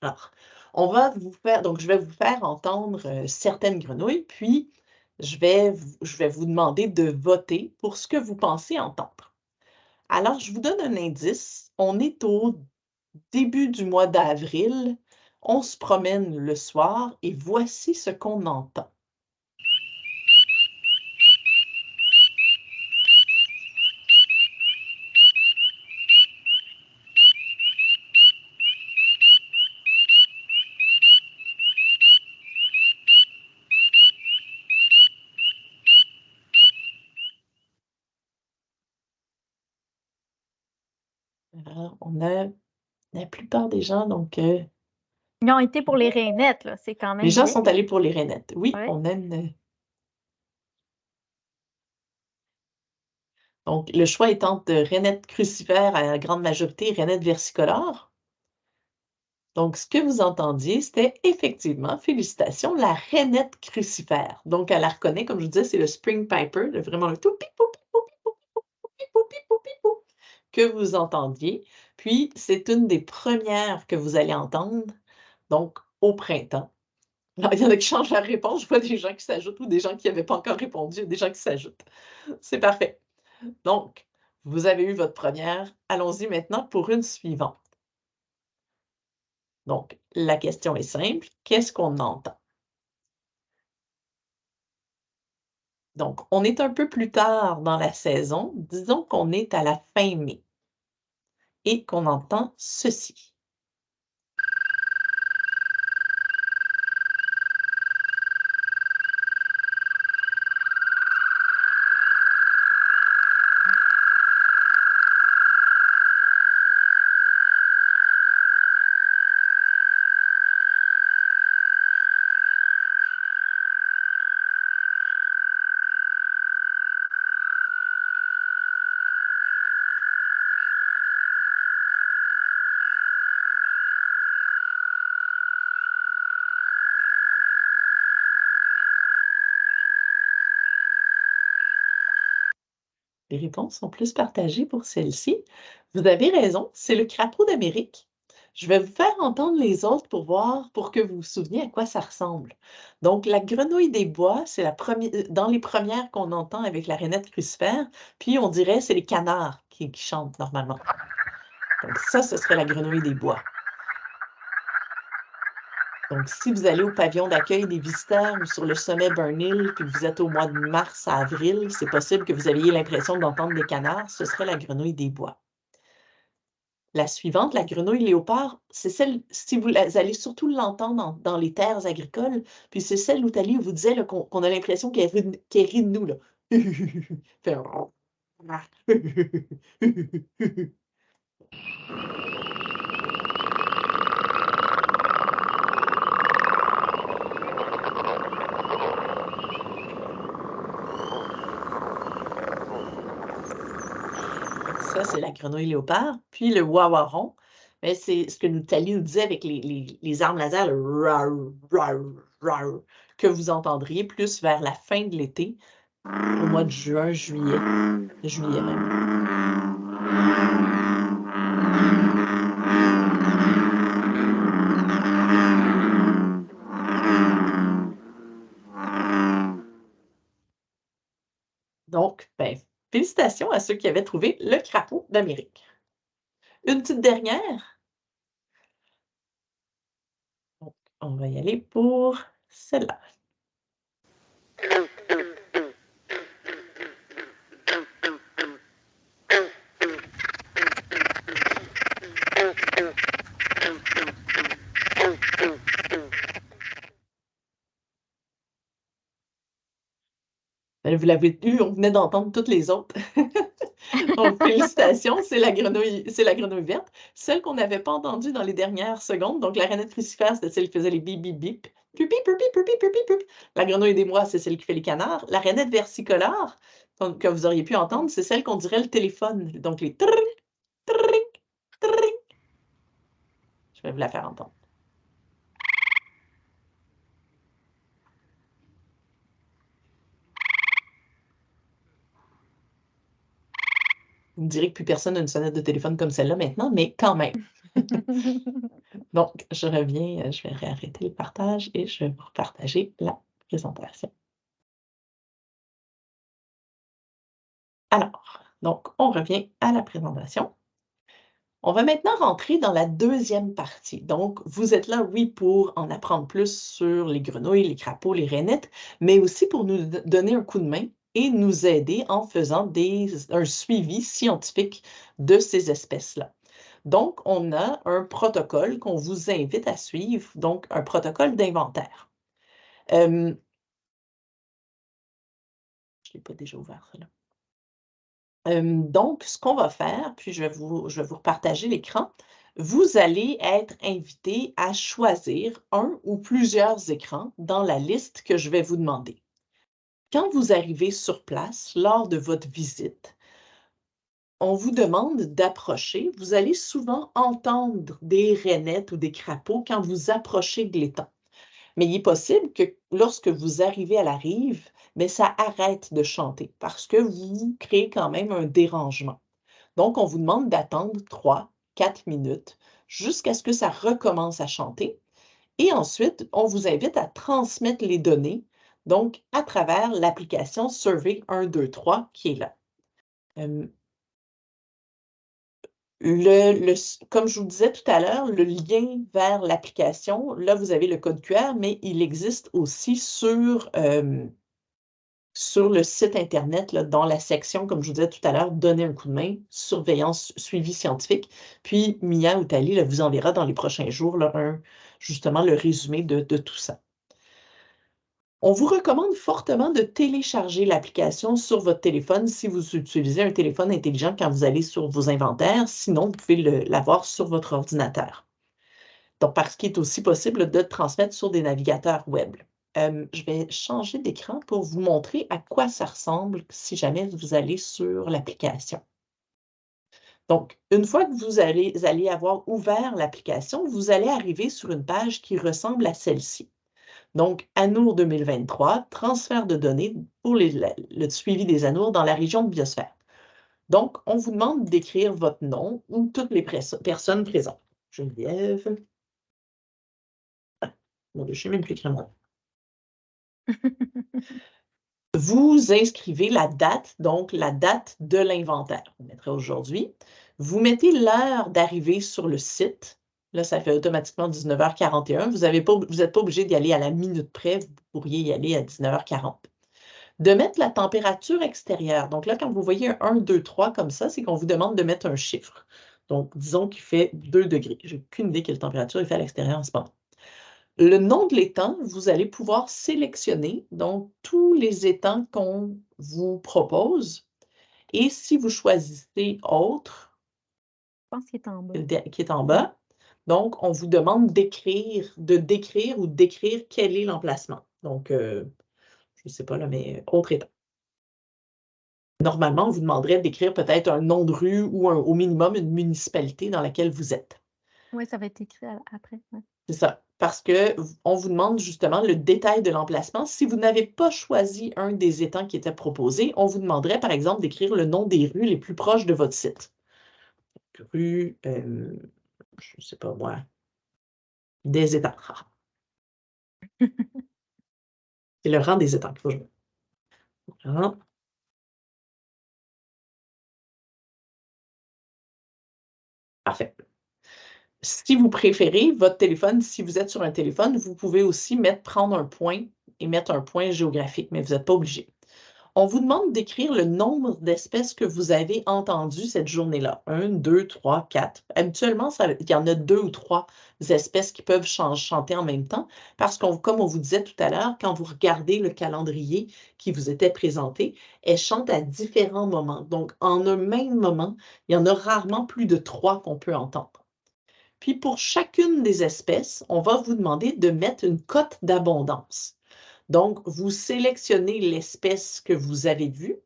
Alors, on va vous faire, donc je vais vous faire entendre euh, certaines grenouilles, puis je vais, je vais vous demander de voter pour ce que vous pensez entendre. Alors, je vous donne un indice. On est au début du mois d'avril. On se promène le soir et voici ce qu'on entend. on a gens, donc. Euh Ils ont été pour les rainettes, là. C'est quand même. Les gens sont allés pour les rainettes. Oui, on a Donc, le choix étant de rainettes crucifères à la grande majorité, rainettes versicolores. Donc, ce que vous entendiez, c'était effectivement, félicitations, la rainette crucifère. Donc, elle la reconnaît, comme je vous disais, c'est le Spring Piper, vraiment le tout que vous entendiez. Puis, c'est une des premières que vous allez entendre, donc au printemps. Alors, il y en a qui changent la réponse. Je vois des gens qui s'ajoutent ou des gens qui n'avaient pas encore répondu, des gens qui s'ajoutent. C'est parfait. Donc, vous avez eu votre première. Allons-y maintenant pour une suivante. Donc, la question est simple. Qu'est-ce qu'on entend? Donc, on est un peu plus tard dans la saison. Disons qu'on est à la fin mai et qu'on entend ceci. Les sont plus partagées pour celle-ci. Vous avez raison, c'est le crapaud d'Amérique. Je vais vous faire entendre les autres pour voir, pour que vous vous souveniez à quoi ça ressemble. Donc, la grenouille des bois, c'est la première, euh, dans les premières qu'on entend avec la rainette crucifère, puis on dirait c'est les canards qui chantent normalement. Donc, ça, ce serait la grenouille des bois. Donc, si vous allez au pavillon d'accueil des visiteurs ou sur le sommet Burnhill, puis vous êtes au mois de mars à avril, c'est possible que vous ayez l'impression d'entendre des canards, ce serait la grenouille des bois. La suivante, la grenouille léopard, c'est celle, si vous allez surtout l'entendre dans, les terres agricoles, puis c'est celle où Thalie vous disait qu'on a l'impression qu'elle rit, de nous. Là. c'est la grenouille léopard. Puis le wawaron, ben, c'est ce que nous, Thalie nous disait avec les, armes laser, le que vous entendriez plus vers la fin de l'été, au mois de juin, juillet, juillet même. Donc, ben, Félicitations à ceux qui avaient trouvé le crapaud d'Amérique. Une petite dernière. on va y aller pour celle-là. Ben, vous l'avez eu, on venait d'entendre toutes les autres. Donc, félicitations, c'est la grenouille, c'est la grenouille verte. Celle qu'on n'avait pas entendue dans les dernières secondes, donc la rainette crucifère, c'était celle qui faisait les bip bip bip. La grenouille des mois, c'est celle qui fait les canards. La rainette versicolore, que vous auriez pu entendre, c'est celle qu'on dirait le téléphone. Donc les Je vais vous la faire entendre. Vous me direz que plus personne n'a une sonnette de téléphone comme celle-là maintenant, mais quand même. Donc, je reviens, euh, je vais réarrêter le partage et je vais vous partager la présentation. Alors, donc, on revient à la présentation. On va maintenant rentrer dans la deuxième partie. Donc, vous êtes là, oui, pour en apprendre plus sur les grenouilles, les crapauds, les rainettes, mais aussi pour nous donner un coup de main nous aider en faisant un suivi scientifique de ces espèces-là. Donc, on a un protocole qu'on vous invite à suivre, donc un protocole d'inventaire. Euh, je ne l'ai pas déjà ouvert. Euh, donc, ce qu'on va faire, puis je vais vous, je vais vous partager l'écran, vous allez être invité à choisir un ou plusieurs écrans dans la liste que je vais vous demander. Quand vous arrivez sur place lors de votre visite, on vous demande d'approcher. Vous allez souvent entendre des rainettes ou des crapauds quand vous approchez de l'étang. Mais il est possible que lorsque vous arrivez à la rive, mais ça arrête de chanter parce que vous créez quand même un dérangement. Donc, on vous demande d'attendre 3, 4 minutes jusqu'à ce que ça recommence à chanter. Et ensuite, on vous invite à transmettre les données donc à travers l'application Survey 123 qui est là. comme je vous disais tout à l'heure, le lien vers l'application, là, vous avez le code QR, mais il existe aussi sur, le site Internet, là, dans la section, comme je vous disais tout à l'heure, donner un coup de main, surveillance, suivi scientifique. Puis Mia ou Tali vous enverra dans les prochains jours là, justement le résumé de tout ça. On vous recommande fortement de télécharger l'application sur votre téléphone si vous utilisez un téléphone intelligent quand vous allez sur vos inventaires. Sinon, vous pouvez l'avoir sur votre ordinateur. Donc, parce qu'il est aussi possible de transmettre sur des navigateurs web. Euh, je vais changer d'écran pour vous montrer à quoi ça ressemble si jamais vous allez sur l'application. Donc, une fois que vous allez, allez avoir ouvert l'application, vous allez arriver sur une page qui ressemble à celle-ci. Donc, ANOUR 2023, transfert de données pour le suivi des ANOUR dans la région de biosphère. Donc, on vous demande d'écrire votre nom ou toutes les personnes présentes. Geneviève. Ah, bon, je ne sais même plus écrire mon Vous inscrivez la date, donc la date de l'inventaire. On mettra aujourd'hui. Vous mettez l'heure d'arrivée sur le site Là, ça fait automatiquement 19h41. Vous n'êtes pas, obligé d'y aller à la minute près, vous pourriez y aller à 19h40. De mettre la température extérieure. Donc là, quand vous voyez un 1, 2, 3 comme ça, c'est qu'on vous demande de mettre un chiffre. Donc, disons qu'il fait 2 degrés. Je n'ai aucune idée quelle température il fait à l'extérieur en ce moment. Le nom de l'étang, vous allez pouvoir sélectionner donc tous les étangs qu'on vous propose. Et si vous choisissez autre, je pense qu'il est en bas. Qui est en bas, donc, on vous demande d'écrire, de décrire ou d'écrire quel est l'emplacement. Donc, euh, je ne sais pas là, mais autre état. Normalement, on vous demanderait d'écrire peut-être un nom de rue ou au minimum une municipalité dans laquelle vous êtes. Oui, ça va être écrit après. C'est ça, parce qu'on vous demande justement le détail de l'emplacement. Si vous n'avez pas choisi un des étangs qui étaient proposés, on vous demanderait par exemple d'écrire le nom des rues les plus proches de votre site. Rue, euh, je ne sais pas moi, des étangs. C'est le rang des étangs qu'il faut jouer. Parfait. Si vous préférez votre téléphone, si vous êtes sur un téléphone, vous pouvez aussi mettre, prendre un point et mettre un point géographique, mais vous n'êtes pas obligé. On vous demande d'écrire le nombre d'espèces que vous avez entendues cette journée-là. Un, deux, trois, quatre. Habituellement, il y en a deux ou trois espèces qui peuvent chanter en même temps parce que, comme on vous disait tout à l'heure, quand vous regardez le calendrier qui vous était présenté, elles chantent à différents moments. Donc, en un même moment, il y en a rarement plus de trois qu'on peut entendre. Puis, pour chacune des espèces, on va vous demander de mettre une cote d'abondance. Donc, vous sélectionnez l'espèce que vous avez vue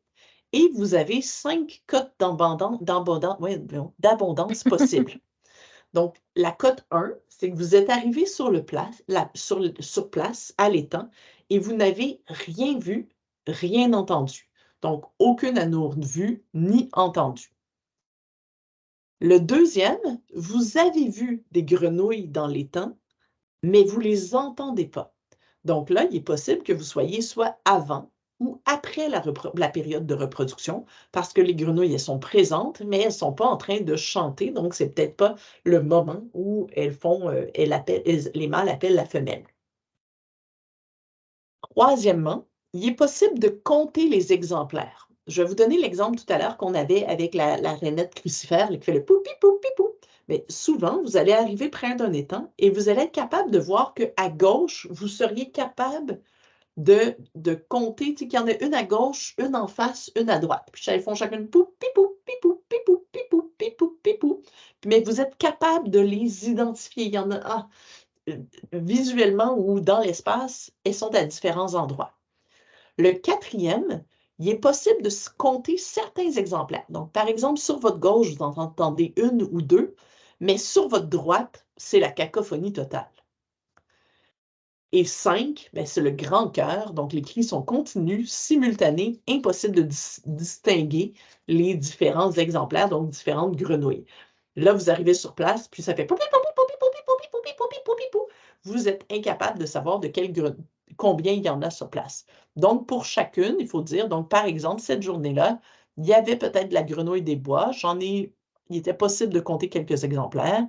et vous avez cinq cotes d'abondance possibles. Donc, la cote 1, c'est que vous êtes arrivé sur, le place, sur, sur place à l'étang et vous n'avez rien vu, rien entendu. Donc, aucune anourde vue ni entendue. Le deuxième, vous avez vu des grenouilles dans l'étang, mais vous ne les entendez pas. Donc là, il est possible que vous soyez soit avant ou après la, période de reproduction, parce que les grenouilles, elles sont présentes, mais elles ne sont pas en train de chanter, donc ce n'est peut-être pas le moment où elles font, euh, les mâles appellent la femelle. Troisièmement, il est possible de compter les exemplaires. Je vais vous donner l'exemple tout à l'heure qu'on avait avec la, la rainette crucifère qui fait le poupi poupi pou. Mais souvent, vous allez arriver près d'un étang et vous allez être capable de voir qu'à gauche, vous seriez capable de, de compter, qu'il y en a une à gauche, une en face, une à droite. Puis elles font chacune pou, pipou, pipou, pipou, pipou, pipou, pipou. Mais vous êtes capable de les identifier. Il y en a ah, visuellement ou dans l'espace, elles sont à différents endroits. Le quatrième, il est possible de compter certains exemplaires. Donc, par exemple, sur votre gauche, vous en entendez une ou deux, mais sur votre droite, c'est la cacophonie totale. Et 5, c'est le grand cœur, donc les cris sont continus, simultanés, impossible de distinguer les différents exemplaires, donc différentes grenouilles. Là, vous arrivez sur place, puis ça fait vous êtes incapable de savoir de quelle, combien il y en a sur place. Donc, pour chacune, il faut dire, donc par exemple, cette journée-là, il y avait peut-être de la grenouille des bois. J'en ai, il était possible de compter quelques exemplaires.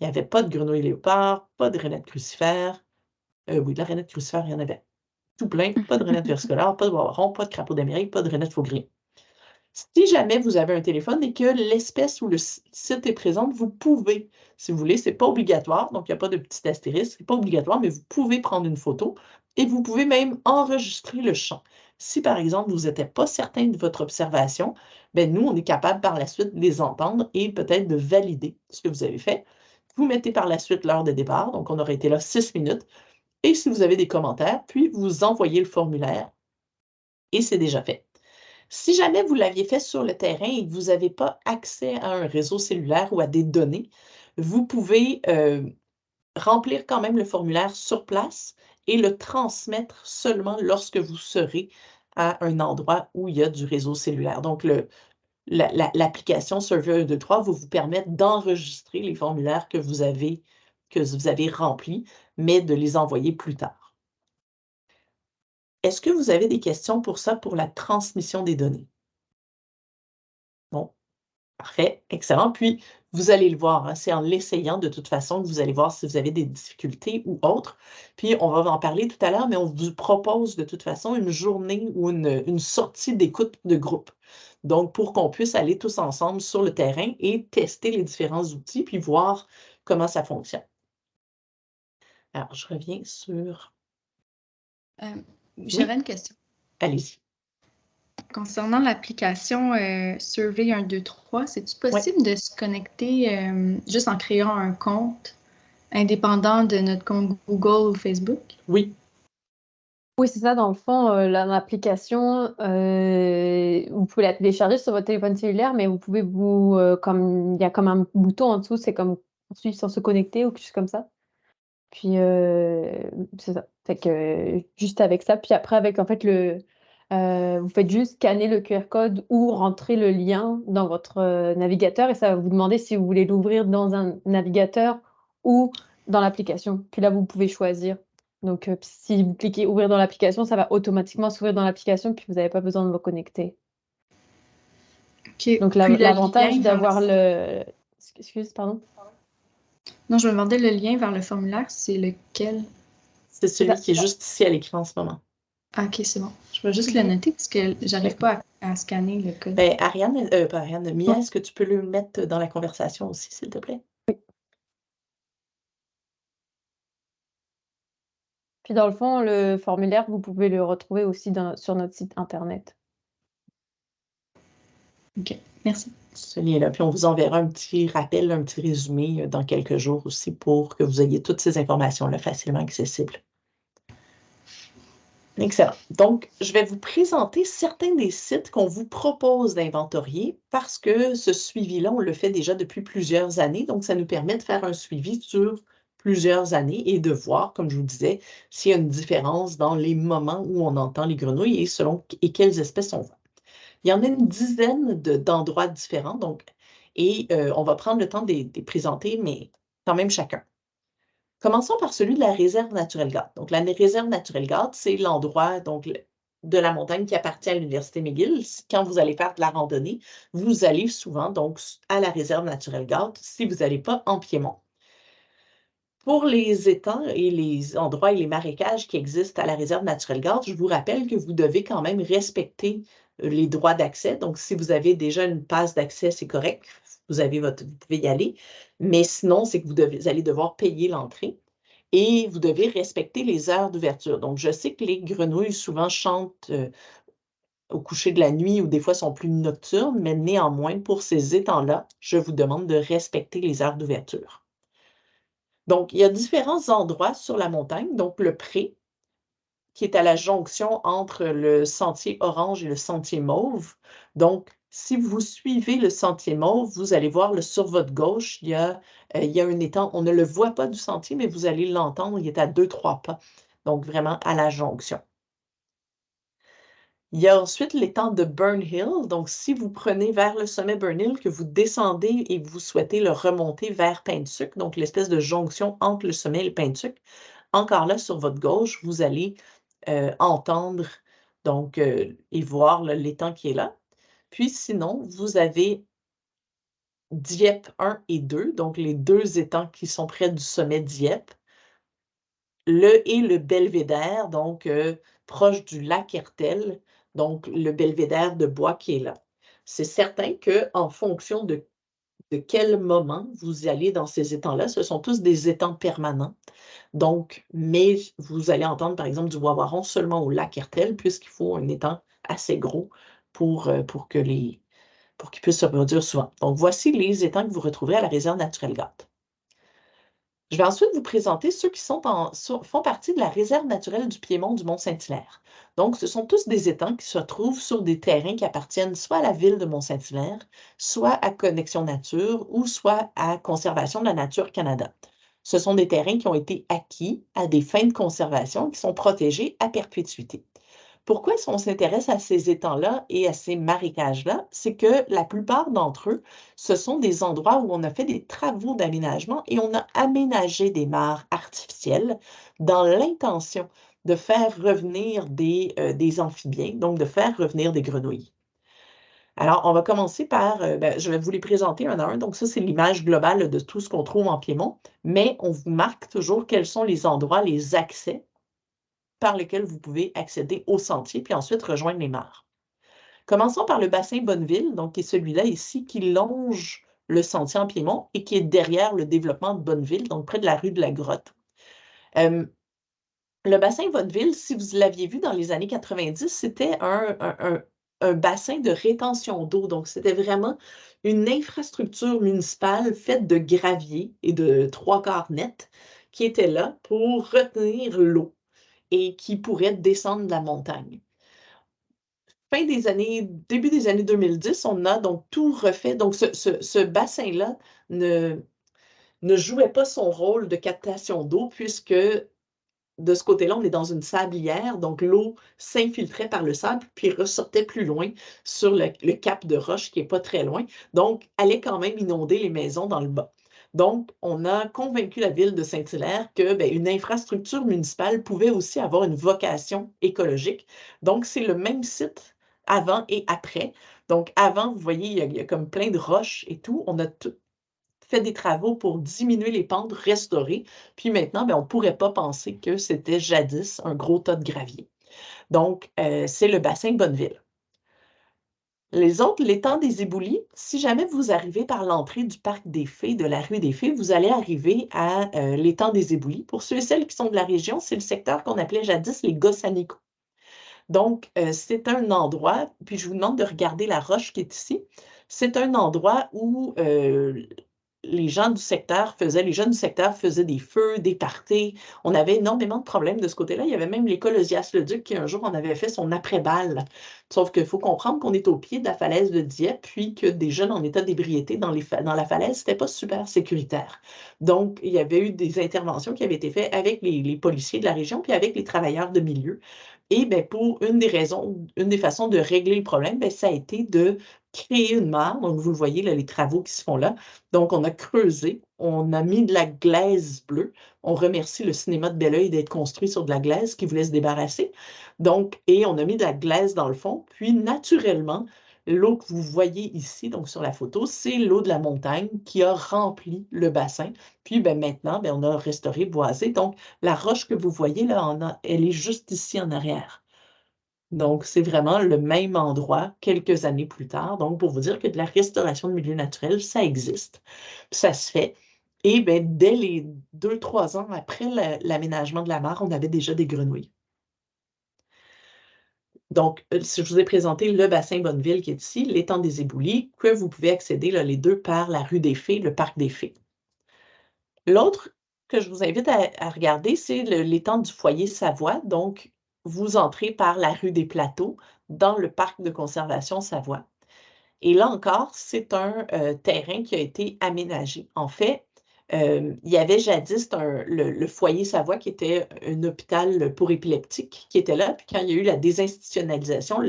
Il n'y avait pas de grenouille léopard, pas de rainette crucifère, euh, oui, de la rainette crucifère, il y en avait. Tout plein. Pas de rainette versicolare, pas de boiron, pas de crapaud d'Amérique, pas de rainette faux gris. Si jamais vous avez un téléphone et que l'espèce ou le site est présent, vous pouvez, si vous voulez, ce n'est pas obligatoire, donc il n'y a pas de petit astérisque, ce n'est pas obligatoire, mais vous pouvez prendre une photo et vous pouvez même enregistrer le champ. Si par exemple, vous n'êtes pas certain de votre observation, ben nous, on est capable par la suite de les entendre et peut-être de valider ce que vous avez fait. Vous mettez par la suite l'heure de départ, donc on aurait été là six minutes et si vous avez des commentaires, puis vous envoyez le formulaire et c'est déjà fait. Si jamais vous l'aviez fait sur le terrain et que vous n'avez pas accès à un réseau cellulaire ou à des données, vous pouvez euh, remplir quand même le formulaire sur place et le transmettre seulement lorsque vous serez à un endroit où il y a du réseau cellulaire. Donc, l'application Survey 123 va vous permettre d'enregistrer les formulaires que vous avez que vous avez remplis, mais de les envoyer plus tard. Est-ce que vous avez des questions pour ça, pour la transmission des données? Bon, parfait, excellent. Puis, vous allez le voir, hein, c'est en l'essayant de toute façon que vous allez voir si vous avez des difficultés ou autres. Puis, on va en parler tout à l'heure, mais on vous propose de toute façon une journée ou une, une sortie d'écoute de groupe. Donc, pour qu'on puisse aller tous ensemble sur le terrain et tester les différents outils, puis voir comment ça fonctionne. Alors, je reviens sur. Euh, j'avais une question. Allez-y. Concernant l'application euh, Survey 123, c'est-tu possible de se connecter euh, juste en créant un compte indépendant de notre compte Google ou Facebook? Oui. Oui, c'est ça. Dans le fond, l'application, vous pouvez la télécharger sur votre téléphone cellulaire, mais vous pouvez vous, comme il y a comme un bouton en dessous, c'est comme ensuite sans se connecter ou quelque chose comme ça. Puis, c'est ça. Fait que, juste avec ça, puis après avec en fait le vous faites juste scanner le QR code ou rentrer le lien dans votre, navigateur et ça va vous demander si vous voulez l'ouvrir dans un navigateur ou dans l'application. Puis là, vous pouvez choisir. Donc, si vous cliquez ouvrir dans l'application, ça va automatiquement s'ouvrir dans l'application, puis vous n'avez pas besoin de vous connecter. Donc l'avantage d'avoir le excuse, pardon? Non, je me demandais le lien vers le formulaire, c'est lequel? C'est celui qui est juste ici à l'écran en ce moment. Ah, ok, c'est bon. Je vais juste le noter parce que j'arrive pas à, scanner le code. Ben, Ariane, euh, pas Ariane, Mia, est-ce que tu peux le mettre dans la conversation aussi, s'il te plaît? Oui. Puis dans le fond, le formulaire, vous pouvez le retrouver aussi sur notre site internet. OK, merci ce lien-là. Puis on vous enverra un petit rappel, un petit résumé euh, dans quelques jours aussi pour que vous ayez toutes ces informations-là facilement accessibles. Excellent. Donc, je vais vous présenter certains des sites qu'on vous propose d'inventorier parce que ce suivi-là, on le fait déjà depuis plusieurs années. Donc, ça nous permet de faire un suivi sur plusieurs années et de voir, comme je vous disais, s'il y a une différence dans les moments où on entend les grenouilles et selon et quelles espèces on voit. Il y en a une dizaine d'endroits différents, donc, et euh, on va prendre le temps de les présenter, mais quand même chacun. Commençons par celui de la réserve naturelle Garde. Donc, la réserve naturelle Garde, c'est l'endroit de la montagne qui appartient à l'Université McGill. Quand vous allez faire de la randonnée, vous allez souvent donc à la réserve naturelle Garde si vous n'allez pas en Piémont. Pour les étangs et les endroits et les marécages qui existent à la réserve naturelle Garde, je vous rappelle que vous devez quand même respecter euh, les droits d'accès. Donc, si vous avez déjà une passe d'accès, c'est correct. Vous, avez votre, vous pouvez y aller. Mais sinon, c'est que vous, allez devoir payer l'entrée et vous devez respecter les heures d'ouverture. Donc, je sais que les grenouilles souvent chantent euh, au coucher de la nuit ou des fois sont plus nocturnes, mais néanmoins, pour ces étangs-là, je vous demande de respecter les heures d'ouverture. Donc, il y a différents endroits sur la montagne. Donc, le pré, qui est à la jonction entre le sentier orange et le sentier mauve. Donc, si vous suivez le sentier mauve, vous allez voir le, sur votre gauche, il y, a, euh, il y a un étang. On ne le voit pas du sentier, mais vous allez l'entendre. Il est à deux, trois pas. Donc, vraiment à la jonction. Il y a ensuite l'étang de Burnhill. Donc, si vous prenez vers le sommet Burnhill, que vous descendez et vous souhaitez le remonter vers Paintuc, donc l'espèce de jonction entre le sommet et le Paintuc, encore là, sur votre gauche, vous allez euh, entendre donc, euh, et voir l'étang qui est là. Puis sinon, vous avez Dieppe 1 et 2, donc les deux étangs qui sont près du sommet Dieppe. Le et le belvédère, donc euh, proche du lac Hertel, donc le belvédère de bois qui est là. C'est certain qu'en fonction de, de quel moment vous allez dans ces étangs-là, ce sont tous des étangs permanents. Donc, mais vous allez entendre par exemple du wawaron seulement au lac Hertel, puisqu'il faut un étang assez gros pour, euh, pour que les pour se reproduire souvent. Donc, voici les étangs que vous retrouverez à la réserve naturelle Gâte. Je vais ensuite vous présenter ceux qui font partie de la réserve naturelle du Piémont du Mont-Saint-Hilaire. Donc, ce sont tous des étangs qui se trouvent sur des terrains qui appartiennent soit à la ville de Mont-Saint-Hilaire, soit à Connexion Nature ou soit à Conservation de la Nature Canada. Ce sont des terrains qui ont été acquis à des fins de conservation qui sont protégés à perpétuité. Pourquoi on s'intéresse à ces étangs-là et à ces marécages-là? C'est que la plupart d'entre eux, ce sont des endroits où on a fait des travaux d'aménagement et on a aménagé des mares artificielles dans l'intention de faire revenir des, euh, amphibiens, donc de faire revenir des grenouilles. Alors, on va commencer par, euh, ben, je vais vous les présenter un à un. Donc, ça, c'est l'image globale de tout ce qu'on trouve en Piémont, mais on vous marque toujours quels sont les endroits, les accès par lesquels vous pouvez accéder au sentier, puis ensuite rejoindre les mares. Commençons par le bassin Bonneville, donc qui est celui-là ici, qui longe le sentier en Piémont et qui est derrière le développement de Bonneville, donc près de la rue de la Grotte. Euh, le bassin Bonneville, si vous l'aviez vu dans les années 90, c'était un, bassin de rétention d'eau. Donc, c'était vraiment une infrastructure municipale faite de gravier et de trois quarts nets qui était là pour retenir l'eau et qui pourrait descendre de la montagne. Fin des années, début des années 2010, on a donc tout refait. Donc, ce, bassin-là ne, ne jouait pas son rôle de captation d'eau puisque de ce côté-là, on est dans une sablière, donc l'eau s'infiltrait par le sable, puis ressortait plus loin sur le, le cap de roche qui n'est pas très loin, donc allait quand même inonder les maisons dans le bas. Donc, on a convaincu la ville de Saint-Hilaire que ben, une infrastructure municipale pouvait aussi avoir une vocation écologique. Donc, c'est le même site avant et après. Donc, avant, vous voyez, il y, a, comme plein de roches et tout. On a fait des travaux pour diminuer les pentes, restaurer. Puis maintenant, ben, on ne pourrait pas penser que c'était jadis un gros tas de gravier. Donc, euh, c'est le bassin Bonneville. Les autres, l'étang des éboulis, si jamais vous arrivez par l'entrée du parc des Fées, de la rue des Fées, vous allez arriver à euh, l'étang des éboulis. Pour ceux et celles qui sont de la région, c'est le secteur qu'on appelait jadis les Gossanicots. Donc, euh, c'est un endroit, puis je vous demande de regarder la roche qui est ici. C'est un endroit où euh, les jeunes du secteur faisaient des feux, des parties. On avait énormément de problèmes de ce côté-là. Il y avait même l'école le duc qui, un jour, en avait fait son après-balle. Sauf qu'il faut comprendre qu'on est au pied de la falaise de Dieppe, puis que des jeunes en état d'ébriété dans, la falaise, c'était pas super sécuritaire. Donc, il y avait eu des interventions qui avaient été faites avec les policiers de la région, puis avec les travailleurs de milieu. Et bien, pour une des raisons, une des façons de régler le problème, bien, ça a été de créer une mare. Donc, vous le voyez, là, les travaux qui se font là. Donc, on a creusé, on a mis de la glaise bleue. On remercie le cinéma de Belleuil d'être construit sur de la glaise qui voulait se débarrasser. Donc, et on a mis de la glaise dans le fond. Puis, naturellement, l'eau que vous voyez ici, donc sur la photo, c'est l'eau de la montagne qui a rempli le bassin. Puis ben, maintenant, ben, on a restauré, boisé. Donc, la roche que vous voyez là, elle est juste ici en arrière. Donc, c'est vraiment le même endroit quelques années plus tard. Donc, pour vous dire que de la restauration de milieux naturels, ça existe, ça se fait. Et bien, dès les deux, trois ans après l'aménagement de la mare, on avait déjà des grenouilles. Donc, euh, je vous ai présenté le bassin Bonneville qui est ici, l'étang des Éboulis, que vous pouvez accéder les deux par la rue des Fées, le parc des Fées. L'autre que je vous invite à, à regarder, c'est l'étang du foyer Savoie. Donc, vous entrez par la rue des Plateaux dans le parc de conservation Savoie. Et là encore, c'est un euh, terrain qui a été aménagé. En fait, euh, il y avait jadis le, foyer Savoie qui était un hôpital pour épileptiques qui était là. Puis quand il y a eu la désinstitutionnalisation,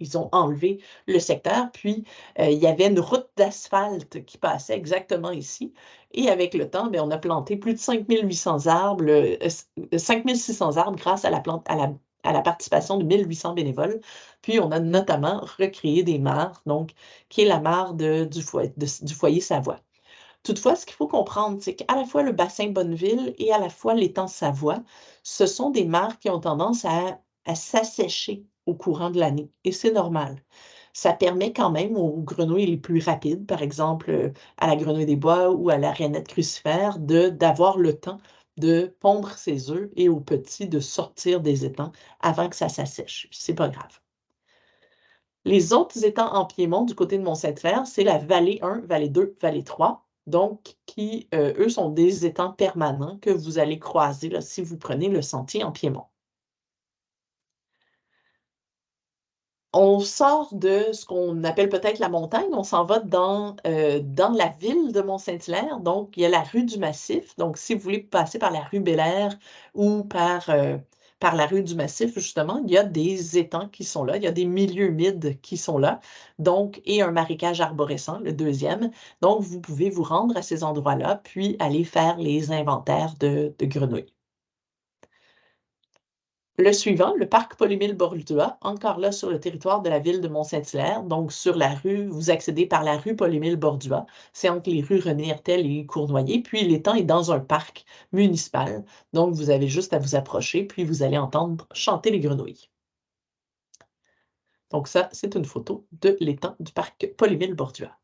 ils ont enlevé le secteur. Puis euh, il y avait une route d'asphalte qui passait exactement ici. Et avec le temps, bien, on a planté plus de 5800 arbres, 5600 arbres grâce à la, participation de 1800 bénévoles. Puis, on a notamment recréé des mares, donc, qui est la mare du foyer Savoie. Toutefois, ce qu'il faut comprendre, c'est qu'à la fois le bassin Bonneville et à la fois l'étang Savoie, ce sont des mares qui ont tendance à, s'assécher au courant de l'année. Et c'est normal. Ça permet quand même aux grenouilles les plus rapides, par exemple à la grenouille des bois ou à la rainette crucifère, d'avoir le temps de pondre ses œufs et aux petits de sortir des étangs avant que ça s'assèche. C'est pas grave. Les autres étangs en Piémont du côté de Mont-Saint-Clair, c'est la vallée 1, vallée 2, vallée 3, donc qui, euh, eux, sont des étangs permanents que vous allez croiser si vous prenez le sentier en Piémont. on sort de ce qu'on appelle peut-être la montagne, on s'en va dans, euh, dans la ville de Mont-Saint-Hilaire. Donc, il y a la rue du Massif. Donc, si vous voulez passer par la rue Bel ou par, euh, par la rue du Massif, justement, il y a des étangs qui sont là, il y a des milieux humides qui sont là, donc, et un marécage arborescent, le deuxième. Donc, vous pouvez vous rendre à ces endroits-là, puis aller faire les inventaires de, de grenouilles. Le suivant, le parc Polymile Bordua, encore là sur le territoire de la ville de Mont-Saint-Hilaire, donc sur la rue, vous accédez par la rue Polymile Bordua, c'est entre les rues René Hertel et Cournoyer, puis l'étang est dans un parc municipal, donc vous avez juste à vous approcher, puis vous allez entendre chanter les grenouilles. Donc ça, c'est une photo de l'étang du parc Polymile Bordua.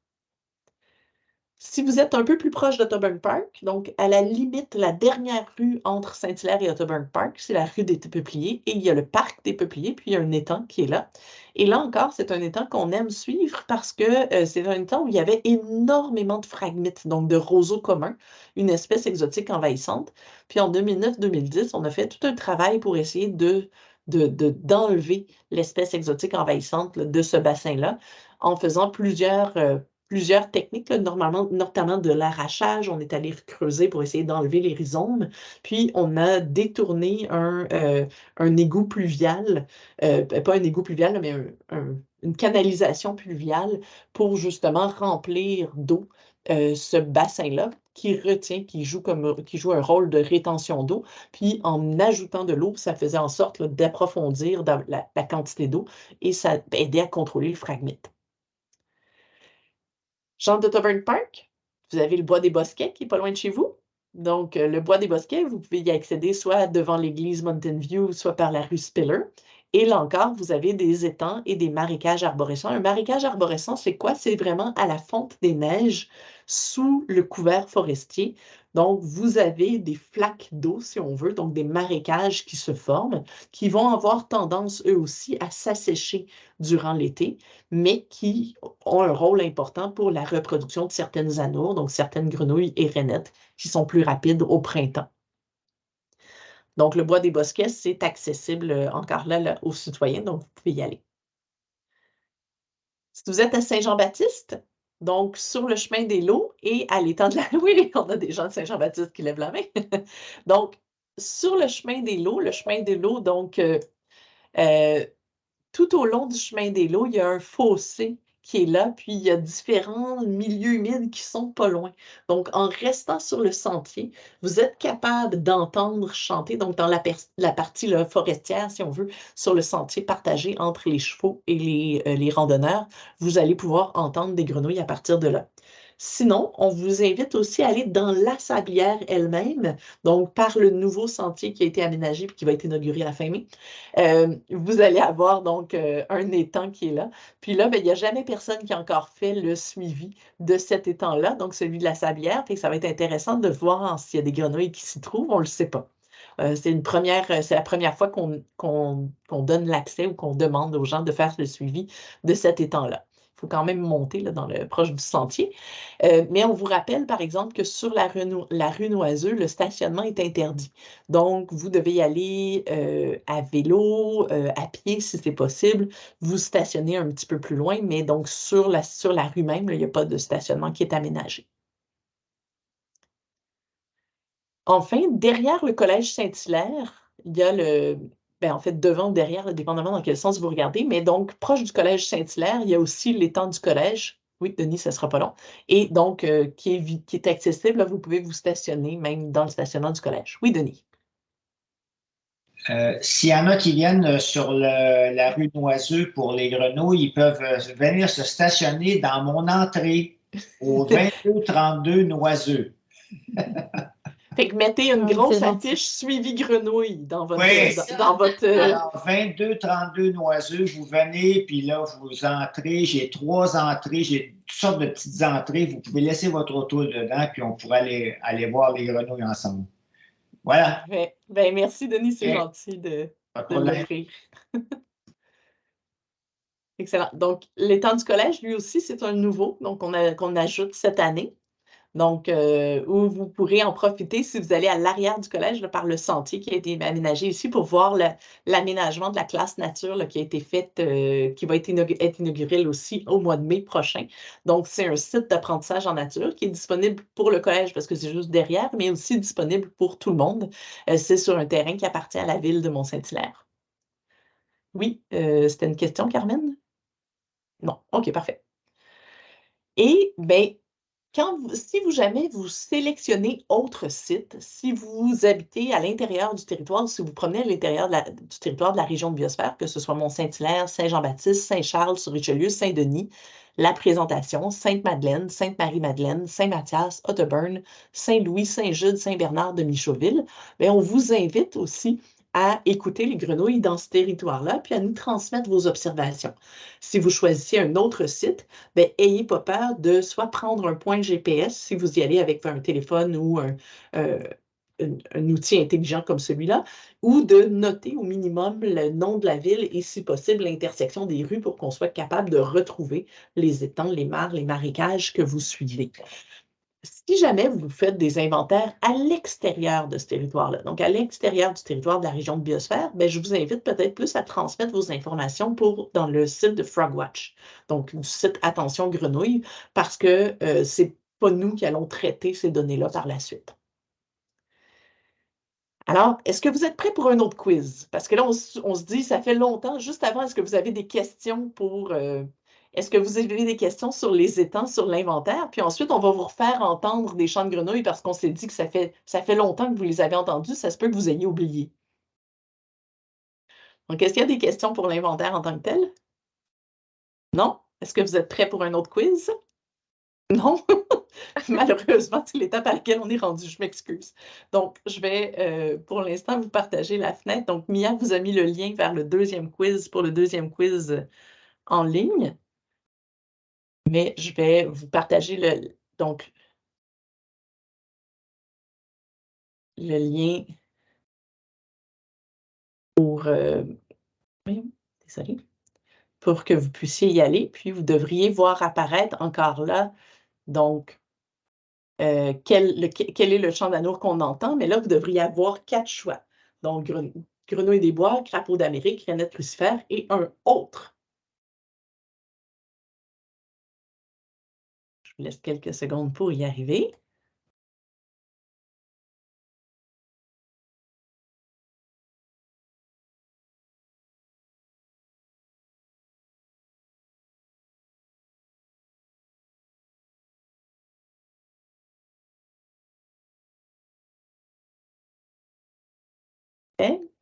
Si vous êtes un peu plus proche d'Autoburn Park, donc à la limite, la dernière rue entre Saint-Hilaire et Autoburn Park, c'est la rue des Peupliers et il y a le parc des Peupliers, puis il y a un étang qui est là. Et là encore, c'est un étang qu'on aime suivre parce que euh, c'est un étang où il y avait énormément de fragmites, donc de roseaux communs, une espèce exotique envahissante. Puis en 2009-2010, on a fait tout un travail pour essayer de d'enlever l'espèce exotique envahissante de ce bassin-là en faisant plusieurs, euh, plusieurs techniques, normalement, notamment de l'arrachage. On est allé creuser pour essayer d'enlever les rhizomes. Puis, on a détourné un, euh, un égout pluvial, euh, pas un égout pluvial, mais une canalisation pluviale pour justement remplir d'eau euh, ce bassin-là qui retient, qui joue, comme, qui joue un rôle de rétention d'eau. Puis en ajoutant de l'eau, ça faisait en sorte d'approfondir la, la, quantité d'eau et ça aidait à contrôler le fragmite. Jean de Tavern Park, vous avez le bois des Bosquets qui est pas loin de chez vous. Donc, euh, le bois des Bosquets, vous pouvez y accéder soit devant l'église Mountain View, soit par la rue Spiller. Et là encore, vous avez des étangs et des marécages arborescents. Un marécage arborescent, c'est quoi? C'est vraiment à la fonte des neiges, sous le couvert forestier. Donc, vous avez des flaques d'eau, si on veut, donc des marécages qui se forment, qui vont avoir tendance, eux aussi, à s'assécher durant l'été, mais qui ont un rôle important pour la reproduction de certaines anours, donc certaines grenouilles et rainettes, qui sont plus rapides au printemps. Donc, le bois des bosquets, c'est accessible euh, encore là, aux citoyens, donc vous pouvez y aller. Si vous êtes à Saint-Jean-Baptiste, donc sur le chemin des lots et à l'étang de la... Oui, on a des gens de Saint-Jean-Baptiste qui lèvent la main. donc, sur le chemin des lots, le chemin des lots, donc, euh, euh, tout au long du chemin des lots, il y a un fossé qui est là, puis il y a différents milieux humides qui sont pas loin. Donc, en restant sur le sentier, vous êtes capable d'entendre chanter, donc dans la, partie forestière, si on veut, sur le sentier partagé entre les chevaux et les, euh, les randonneurs, vous allez pouvoir entendre des grenouilles à partir de là. Sinon, on vous invite aussi à aller dans la sablière elle-même, donc par le nouveau sentier qui a été aménagé et qui va être inauguré à la fin mai. Euh, vous allez avoir donc euh, un étang qui est là. Puis là, ben, il n'y a jamais personne qui a encore fait le suivi de cet étang-là, donc celui de la sablière. Et ça va être intéressant de voir s'il y a des grenouilles qui s'y trouvent, on ne le sait pas. Euh, c'est la première fois qu'on donne l'accès ou qu'on demande aux gens de faire le suivi de cet étang-là. Faut quand même monter là, dans le proche du sentier. Euh, mais on vous rappelle, par exemple, que sur la rue, la rue Noiseux, le stationnement est interdit. Donc, vous devez y aller euh, à vélo, euh, à pied si c'est possible. Vous stationnez un petit peu plus loin, mais donc sur la, sur la rue même, il n'y a pas de stationnement qui est aménagé. Enfin, derrière le collège Saint-Hilaire, il y a le, ben, en fait, devant ou derrière, dépendamment dans quel sens vous regardez, mais donc proche du collège Saint-Hilaire, il y a aussi l'étang du collège. Oui, Denis, ça ne sera pas long. Et donc, euh, qui, est, qui est accessible, vous pouvez vous stationner même dans le stationnement du collège. Oui, Denis. Euh, S'il y en a qui viennent sur la rue Noiseux pour les grenouilles, ils peuvent euh, venir se stationner dans mon entrée au 2232 Noiseux. Fait que mettez une grosse affiche suivi grenouille dans votre. Oui. Dans, votre... Euh, Alors, 22, 32 noiseux, vous venez, puis là, vous entrez. J'ai trois entrées, j'ai toutes sortes de petites entrées. Vous pouvez laisser votre auto dedans, puis on pourra aller, aller voir les grenouilles ensemble. Voilà. Ben, merci, Denis, c'est gentil de, de Excellent. Donc, l'étang du collège, lui aussi, c'est un nouveau, donc qu'on ajoute cette année. Donc, euh, où vous pourrez en profiter si vous allez à l'arrière du collège par le sentier qui a été aménagé ici pour voir l'aménagement de la classe nature qui a été faite, euh, qui va être, inauguré aussi au mois de mai prochain. Donc, c'est un site d'apprentissage en nature qui est disponible pour le collège parce que c'est juste derrière, mais aussi disponible pour tout le monde. Euh, c'est sur un terrain qui appartient à la ville de Mont-Saint-Hilaire. Oui, c'était une question, Carmen? Non, OK, parfait. Et bien, si vous jamais vous sélectionnez autre site, si vous habitez à l'intérieur du territoire, si vous promenez à l'intérieur du territoire de la région de Biosphère, que ce soit Mont-Saint-Hilaire, Saint-Jean-Baptiste, Saint-Charles, sur Richelieu, Saint-Denis, la présentation, Sainte-Madeleine, Sainte-Marie-Madeleine, Saint-Mathias, Otterburn, Saint-Louis, Saint-Jude, Saint-Bernard de Michauville, bien, on vous invite aussi à écouter les grenouilles dans ce territoire-là, puis à nous transmettre vos observations. Si vous choisissez un autre site, ben, ayez pas peur de soit prendre un point GPS si vous y allez avec un téléphone ou un, euh, un, outil intelligent comme celui-là, ou de noter au minimum le nom de la ville et, si possible, l'intersection des rues pour qu'on soit capable de retrouver les étangs, les mares, les marécages que vous suivez si jamais vous faites des inventaires à l'extérieur de ce territoire-là, donc à l'extérieur du territoire de la région de biosphère, bien, je vous invite peut-être plus à transmettre vos informations dans le site de Frogwatch, donc du site Attention Grenouille, parce que euh, ce n'est pas nous qui allons traiter ces données-là par la suite. Alors, est-ce que vous êtes prêts pour un autre quiz? Parce que là, on, se dit, ça fait longtemps, juste avant, est-ce que vous avez des questions pour, euh, est-ce que vous avez des questions sur les étangs, sur l'inventaire? Puis ensuite, on va vous refaire entendre des chants de grenouilles parce qu'on s'est dit que ça fait, longtemps que vous les avez entendus. Ça se peut que vous ayez oublié. Donc, est-ce qu'il y a des questions pour l'inventaire en tant que tel? Non? Est-ce que vous êtes prêts pour un autre quiz? Non? Malheureusement, c'est l'étape à laquelle on est rendu, je m'excuse. Donc, je vais euh, pour l'instant vous partager la fenêtre. Donc, Mia vous a mis le lien vers le deuxième quiz pour le deuxième quiz en ligne mais je vais vous partager le, donc, le lien pour, euh, pour que vous puissiez y aller. Puis vous devriez voir apparaître encore là, donc, euh, quel, est le champ d'amour qu'on entend. Mais là, vous devriez avoir quatre choix. Donc, grenouille des bois, crapaud d'Amérique, renette crucifère et un autre. Vous laisse quelques secondes pour y arriver.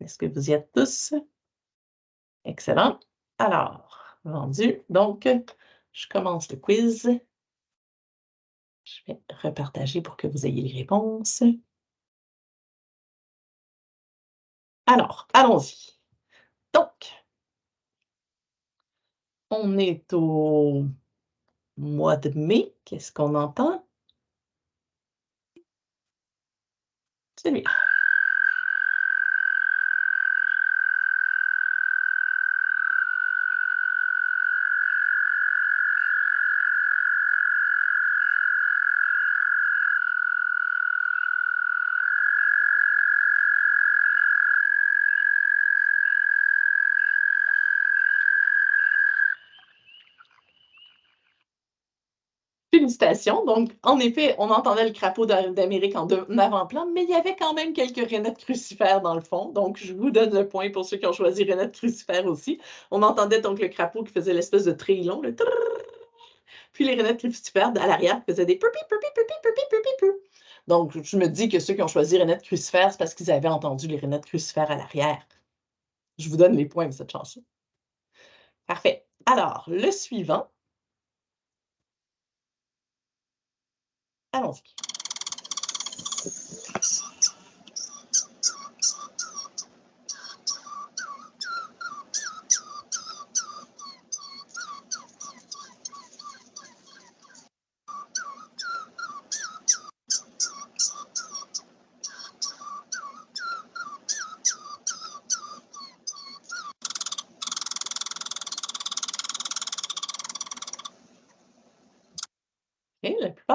Est-ce que vous y êtes tous? Excellent. Alors, vendu. Donc, je commence le quiz. Je vais repartager pour que vous ayez les réponses. Alors, allons-y. Donc, on est au mois de mai. Qu'est-ce qu'on entend? Celui-là. Donc, en effet, on entendait le crapaud d'Amérique en, avant-plan, mais il y avait quand même quelques renettes crucifères dans le fond. Donc, je vous donne le point pour ceux qui ont choisi renettes crucifères aussi. On entendait donc le crapaud qui faisait l'espèce de trillon, le puis les renettes crucifères à l'arrière faisaient des pupi, pupi, pupi, pupi, pupi. Donc, je me dis que ceux qui ont choisi renettes crucifères, c'est parce qu'ils avaient entendu les renettes crucifères à l'arrière. Je vous donne les points de cette chanson. Parfait. Alors, le suivant, Allons-y.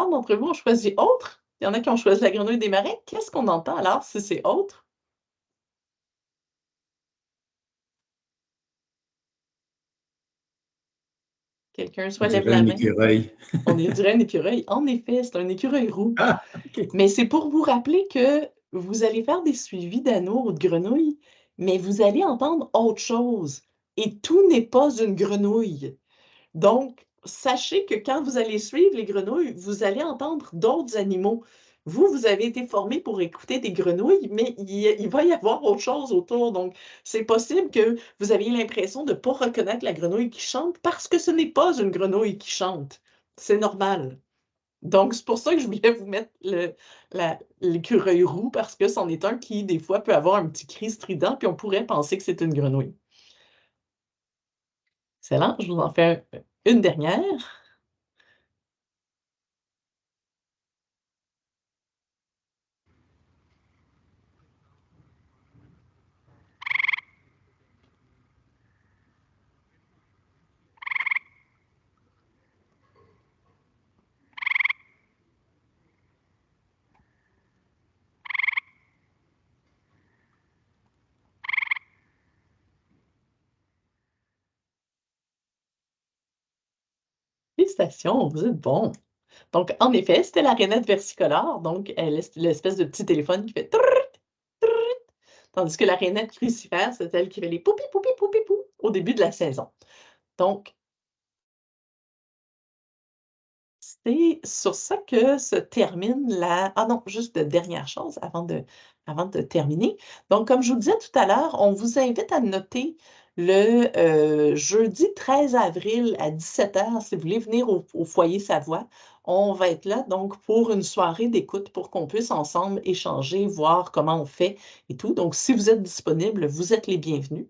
la plupart d'entre vous ont choisi autre. Il y en a qui ont choisi la grenouille des marais. Qu'est-ce qu'on entend alors si c'est autre? Quelqu'un soit lève la main. écureuil. On dirait un écureuil. En effet, c'est un écureuil roux. Ah, mais c'est pour vous rappeler que vous allez faire des suivis d'anneaux ou de grenouilles, mais vous allez entendre autre chose. Et tout n'est pas une grenouille. Donc, sachez que quand vous allez suivre les grenouilles, vous allez entendre d'autres animaux. Vous, vous avez été formé pour écouter des grenouilles, mais il, va y avoir autre chose autour. Donc, c'est possible que vous aviez l'impression de ne pas reconnaître la grenouille qui chante parce que ce n'est pas une grenouille qui chante. C'est normal. Donc, c'est pour ça que je voulais vous mettre l'écureuil roux parce que c'en est un qui, des fois, peut avoir un petit cri strident, puis on pourrait penser que c'est une grenouille. Excellent, je vous en fais un, une dernière. Vous êtes bon. Donc, en effet, c'était la rainette versicolore, donc l'espèce de petit téléphone qui fait tandis que la rainette crucifère, c'est elle qui fait les poupi, poupi, poupi, pou au début de la saison. Donc, c'est sur ça que se termine la... Ah non, juste de dernière chose avant de, avant de terminer. Donc, comme je vous disais tout à l'heure, on vous invite à noter le euh, jeudi 13 avril à 17h, si vous voulez venir au, foyer Savoie, on va être là donc pour une soirée d'écoute pour qu'on puisse ensemble échanger, voir comment on fait et tout. Donc, si vous êtes disponible, vous êtes les bienvenus.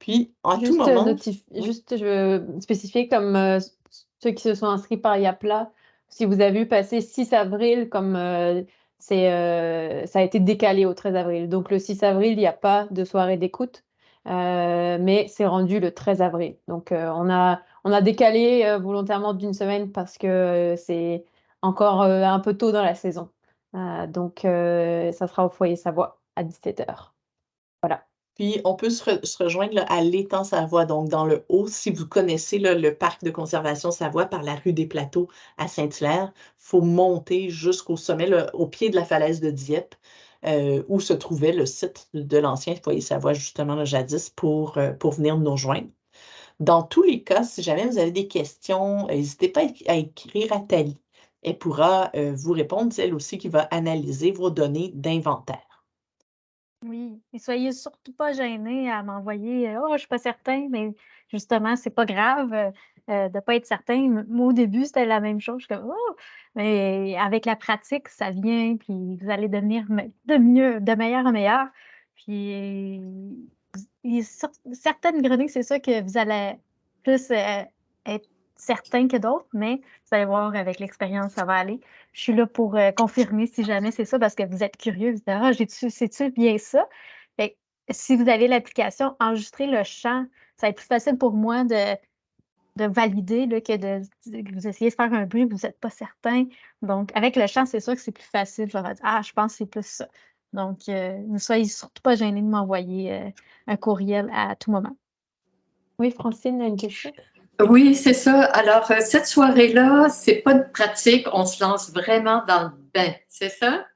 Puis, en tout euh, moment... Juste, je veux spécifier comme euh, ceux qui se sont inscrits par Yapla, si vous avez vu passer 6 avril comme c'est, ça a été décalé au 13 avril. Donc le 6 avril, il n'y a pas de soirée d'écoute, mais c'est rendu le 13 avril. Donc on, a, on a décalé volontairement d'une semaine parce que c'est encore un peu tôt dans la saison. donc ça sera au foyer Savoie à 17h. Voilà. Puis, on peut se, rejoindre à l'étang Savoie, donc dans le haut. Si vous connaissez le parc de conservation Savoie par la rue des Plateaux à Saint-Hilaire, il faut monter jusqu'au sommet, au pied de la falaise de Dieppe, euh, où se trouvait le site de l'ancien foyer Savoie, justement, le jadis, pour, euh, pour venir nous rejoindre. Dans tous les cas, si jamais vous avez des questions, n'hésitez pas à écrire à Thalie. Elle pourra euh, vous répondre, c'est elle aussi qui va analyser vos données d'inventaire. Oui, et soyez surtout pas gênés à m'envoyer «Oh, je suis pas certain», mais justement, c'est pas grave, euh, de pas être certain. Moi, au début, c'était la même chose. Je suis comme: «Oh!» mais avec la pratique, ça vient, puis vous allez devenir de mieux de meilleur en meilleur. Puis certaines grenouilles, c'est ça que vous allez plus, euh, être certains que d'autres, mais vous allez voir avec l'expérience, ça va aller. Je suis là pour euh, confirmer si jamais c'est ça parce que vous êtes curieux. Vous dites Ah, c'est-tu bien ça? si vous avez l'application, enregistrez le champ. Ça va être plus facile pour moi de, de valider que de, vous essayez de faire un bruit, vous n'êtes pas certain. Donc, avec le champ, c'est sûr que c'est plus facile. Je vais dire Ah, je pense que c'est plus ça. Donc, euh, ne soyez surtout pas gênés de m'envoyer euh, un courriel à tout moment. Oui, Francine a une question? Oui, c'est ça. Alors, euh, cette soirée-là, c'est pas de pratique, on se lance vraiment dans le bain, c'est ça?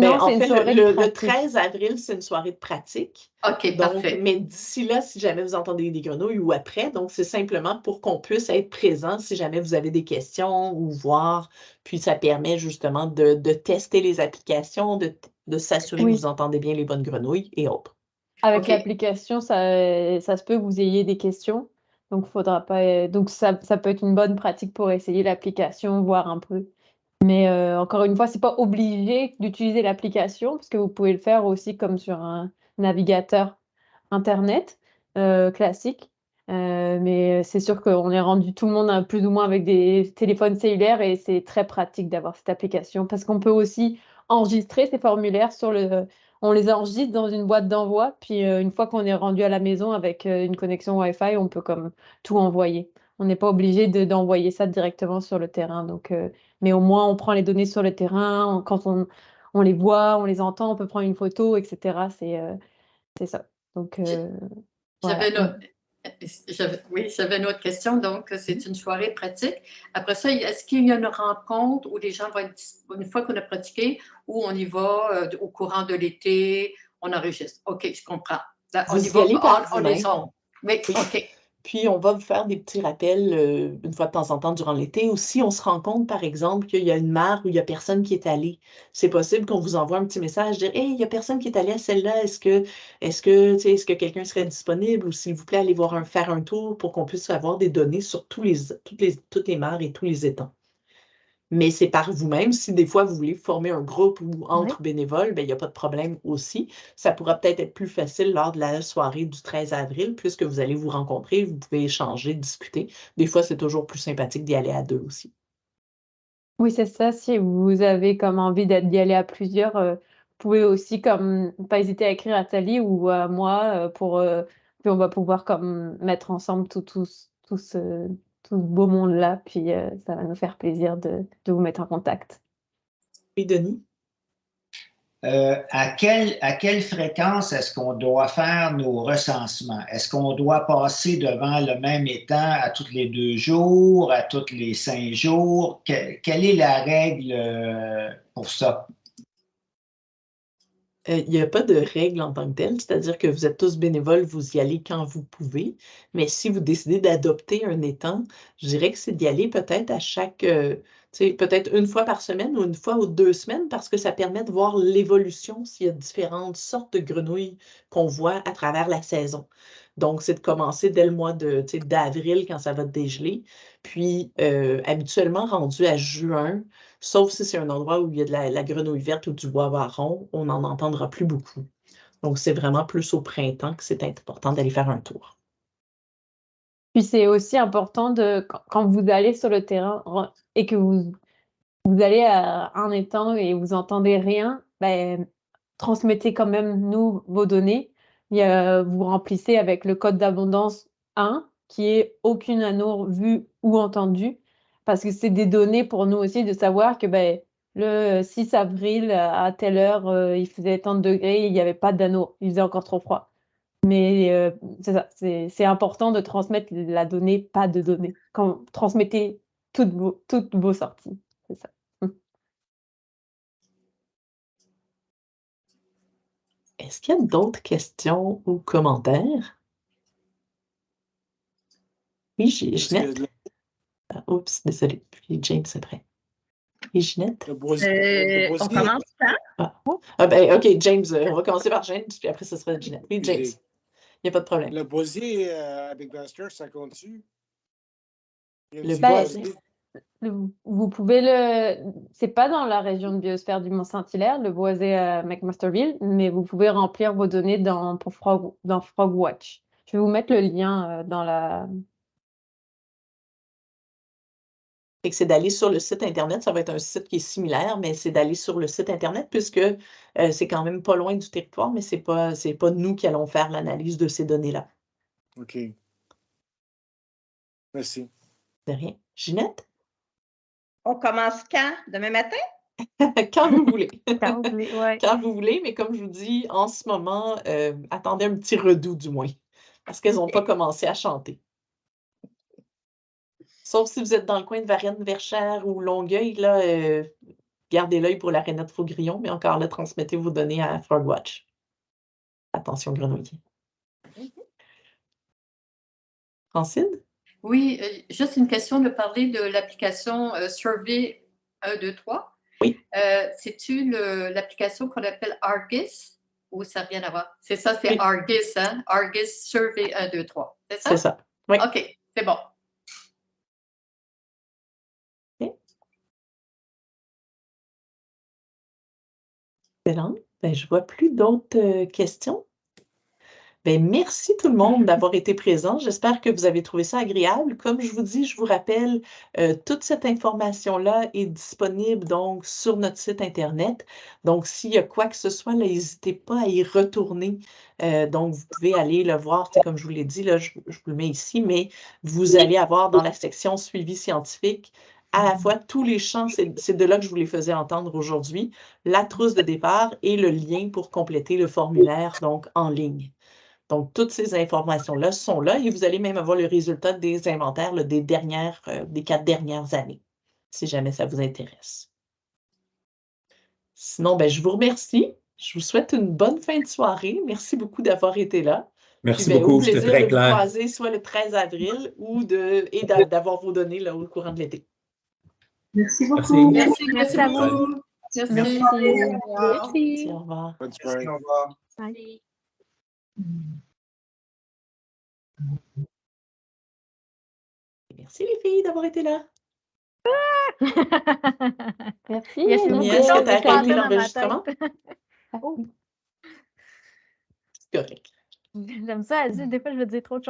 Non, en fait, le, 13 avril, c'est une soirée de pratique. OK, parfait. Mais d'ici là, si jamais vous entendez des grenouilles ou après, donc c'est simplement pour qu'on puisse être présent si jamais vous avez des questions ou voir. Puis ça permet justement de, tester les applications, de, s'assurer que vous entendez bien les bonnes grenouilles et autres. Avec l'application, ça, ça se peut que vous ayez des questions. Donc, faudra pas, euh, donc ça, ça, peut être une bonne pratique pour essayer l'application, voir un peu. Mais euh, encore une fois, c'est pas obligé d'utiliser l'application, parce que vous pouvez le faire aussi comme sur un navigateur Internet euh, classique. mais c'est sûr qu'on est rendu tout le monde plus ou moins avec des téléphones cellulaires et c'est très pratique d'avoir cette application parce qu'on peut aussi enregistrer ces formulaires sur le, on les enregistre dans une boîte d'envoi, puis euh, une fois qu'on est rendu à la maison avec euh, une connexion Wi-Fi, on peut comme tout envoyer. On n'est pas obligé d'envoyer ça directement sur le terrain. Donc, euh, mais au moins, on prend les données sur le terrain. quand on, on, les voit, on les entend, on peut prendre une photo, etc. C'est ça. Donc, J'avais oui, j'avais une autre question. Donc, c'est une soirée pratique. Après ça, est-ce qu'il y a une rencontre où les gens vont être, une fois qu'on a pratiqué, où on y va euh, au courant de l'été, on enregistre? OK, je comprends. on y, va, on, on, OK. Puis, on va vous faire des petits rappels euh, une fois de temps en temps durant l'été. Ou si on se rend compte, par exemple, qu'il y a une mare où il n'y a personne qui est allé, c'est possible qu'on vous envoie un petit message, dire Hey, il n'y a personne qui est allé à celle-là. Est-ce que, est-ce que, quelqu'un serait disponible? Ou s'il vous plaît, allez voir faire un tour pour qu'on puisse avoir des données sur toutes, les, toutes les mares et tous les étangs mais c'est par vous-même. Si des fois vous voulez former un groupe ou entre bénévoles, ben, il n'y a pas de problème aussi. Ça pourra peut-être être plus facile lors de la soirée du 13 avril, puisque vous allez vous rencontrer, vous pouvez échanger, discuter. Des fois, c'est toujours plus sympathique d'y aller à deux aussi. Oui, c'est ça. Si vous avez comme envie d'y aller à plusieurs, euh, vous pouvez aussi comme pas hésiter à écrire à Thalie ou à moi euh, pour euh, puis on va pouvoir comme mettre ensemble tout, tout, tout ce, tout ce beau monde-là. Puis euh, ça va nous faire plaisir de, vous mettre en contact. Et Denis? Euh, à, quelle, à quelle fréquence est-ce qu'on doit faire nos recensements? Est-ce qu'on doit passer devant le même étang à tous les deux jours, à tous les cinq jours? quelle est la règle euh, pour ça? Euh, il n'y a pas de règle en tant que telle, c'est-à-dire que vous êtes tous bénévoles, vous y allez quand vous pouvez. Mais si vous décidez d'adopter un étang, je dirais que c'est d'y aller peut-être à chaque, euh, peut-être une fois par semaine ou une fois ou deux semaines, parce que ça permet de voir l'évolution s'il y a différentes sortes de grenouilles qu'on voit à travers la saison. Donc, c'est de commencer dès le mois d'avril quand ça va dégeler. Puis, euh, habituellement, rendu à juin, sauf si c'est un endroit où il y a de la, grenouille verte ou du bois marron, on n'en entendra plus beaucoup. Donc, c'est vraiment plus au printemps que c'est important d'aller faire un tour. Puis c'est aussi important de, quand vous allez sur le terrain et que vous, vous allez à un étang et vous entendez rien, ben, transmettez quand même nous vos données. vous remplissez avec le code d'abondance 1, qui est aucune anneau vue ou entendue, parce que c'est des données pour nous aussi de savoir que ben, le 6 avril à telle heure, euh, il faisait tant de degrés, il n'y avait pas d'anneau, il faisait encore trop froid. Mais euh, c'est important de transmettre la donnée, pas de données. Quand transmettez toutes vos, toutes vos sorties, c'est ça. Est-ce qu'il y a d'autres questions ou commentaires? Oui, Ginette. Oups, désolé. Puis James après. Oui, Ginette? Euh, on commence par? Ah. ah. ben, OK, James, euh, on va commencer par James, puis après, ce sera Ginette. Oui, James. Il n'y a pas de problème. Le boisier euh, avec Buster, ça compte-tu? Le boisier. Vous pouvez le. C'est pas dans la région de biosphère du Mont-Saint-Hilaire, le boisé à McMasterville, mais vous pouvez remplir vos données dans, pour Frog, dans Frogwatch. Je vais vous mettre le lien euh, dans la. C'est d'aller sur le site Internet. Ça va être un site qui est similaire, mais c'est d'aller sur le site Internet puisque euh, c'est quand même pas loin du territoire, mais ce n'est pas, pas nous qui allons faire l'analyse de ces données-là. OK. Merci. De rien. Ginette? On commence quand? Demain matin? quand vous voulez. quand, vous voulez ouais. quand vous voulez, mais comme je vous dis, en ce moment, euh, attendez un petit redout du moins, parce qu'elles n'ont pas commencé à chanter. Sauf si vous êtes dans le coin de Varennes, Verchères ou Longueuil, là, euh, gardez l'œil pour l'aréna de Faugrillon, mais encore là, transmettez vos données à Frogwatch. Attention, grenouiller. Mm-hmm. Francine? Oui, euh, juste une question de parler de l'application euh, Survey 1, 2, 3. Oui. Euh, C'est-tu l'application qu'on appelle Argus? Ou ça n'a rien à voir? C'est ça, c'est Argus, hein? Argus Survey 1, 2, 3. C'est ça? C'est ça. Oui. OK, c'est bon. Excellent. Ben, je ne vois plus d'autres questions. Ben, merci tout le monde d'avoir été présent. J'espère que vous avez trouvé ça agréable. Comme je vous dis, je vous rappelle, euh, toute cette information-là est disponible donc sur notre site Internet. Donc, s'il y a quoi que ce soit, n'hésitez pas à y retourner. Euh, donc, vous pouvez aller le voir, comme je vous l'ai dit, là, je, je, vous le mets ici, mais vous allez avoir dans la section suivi scientifique à la fois tous les champs, c'est de là que je vous les faisais entendre aujourd'hui, la trousse de départ et le lien pour compléter le formulaire donc en ligne. Donc, toutes ces informations-là sont là et vous allez même avoir le résultat des inventaires des, dernières, euh, des quatre dernières années, si jamais ça vous intéresse. Sinon, ben, je vous remercie. Je vous souhaite une bonne fin de soirée. Merci beaucoup d'avoir été là. Merci ben, beaucoup, c'était très clair. de vous croiser soit le 13 avril ou de, et d'avoir vos données là, au courant de l'été. Merci beaucoup. Merci, merci, à vous. Merci. Merci. Merci. Au revoir. Bonne soirée. Au revoir. Merci les filles d'avoir été là. Merci. Est-ce que tu as arrêté l'enregistrement? C'est correct. J'aime ça, Des fois, je veux dire trop de choses.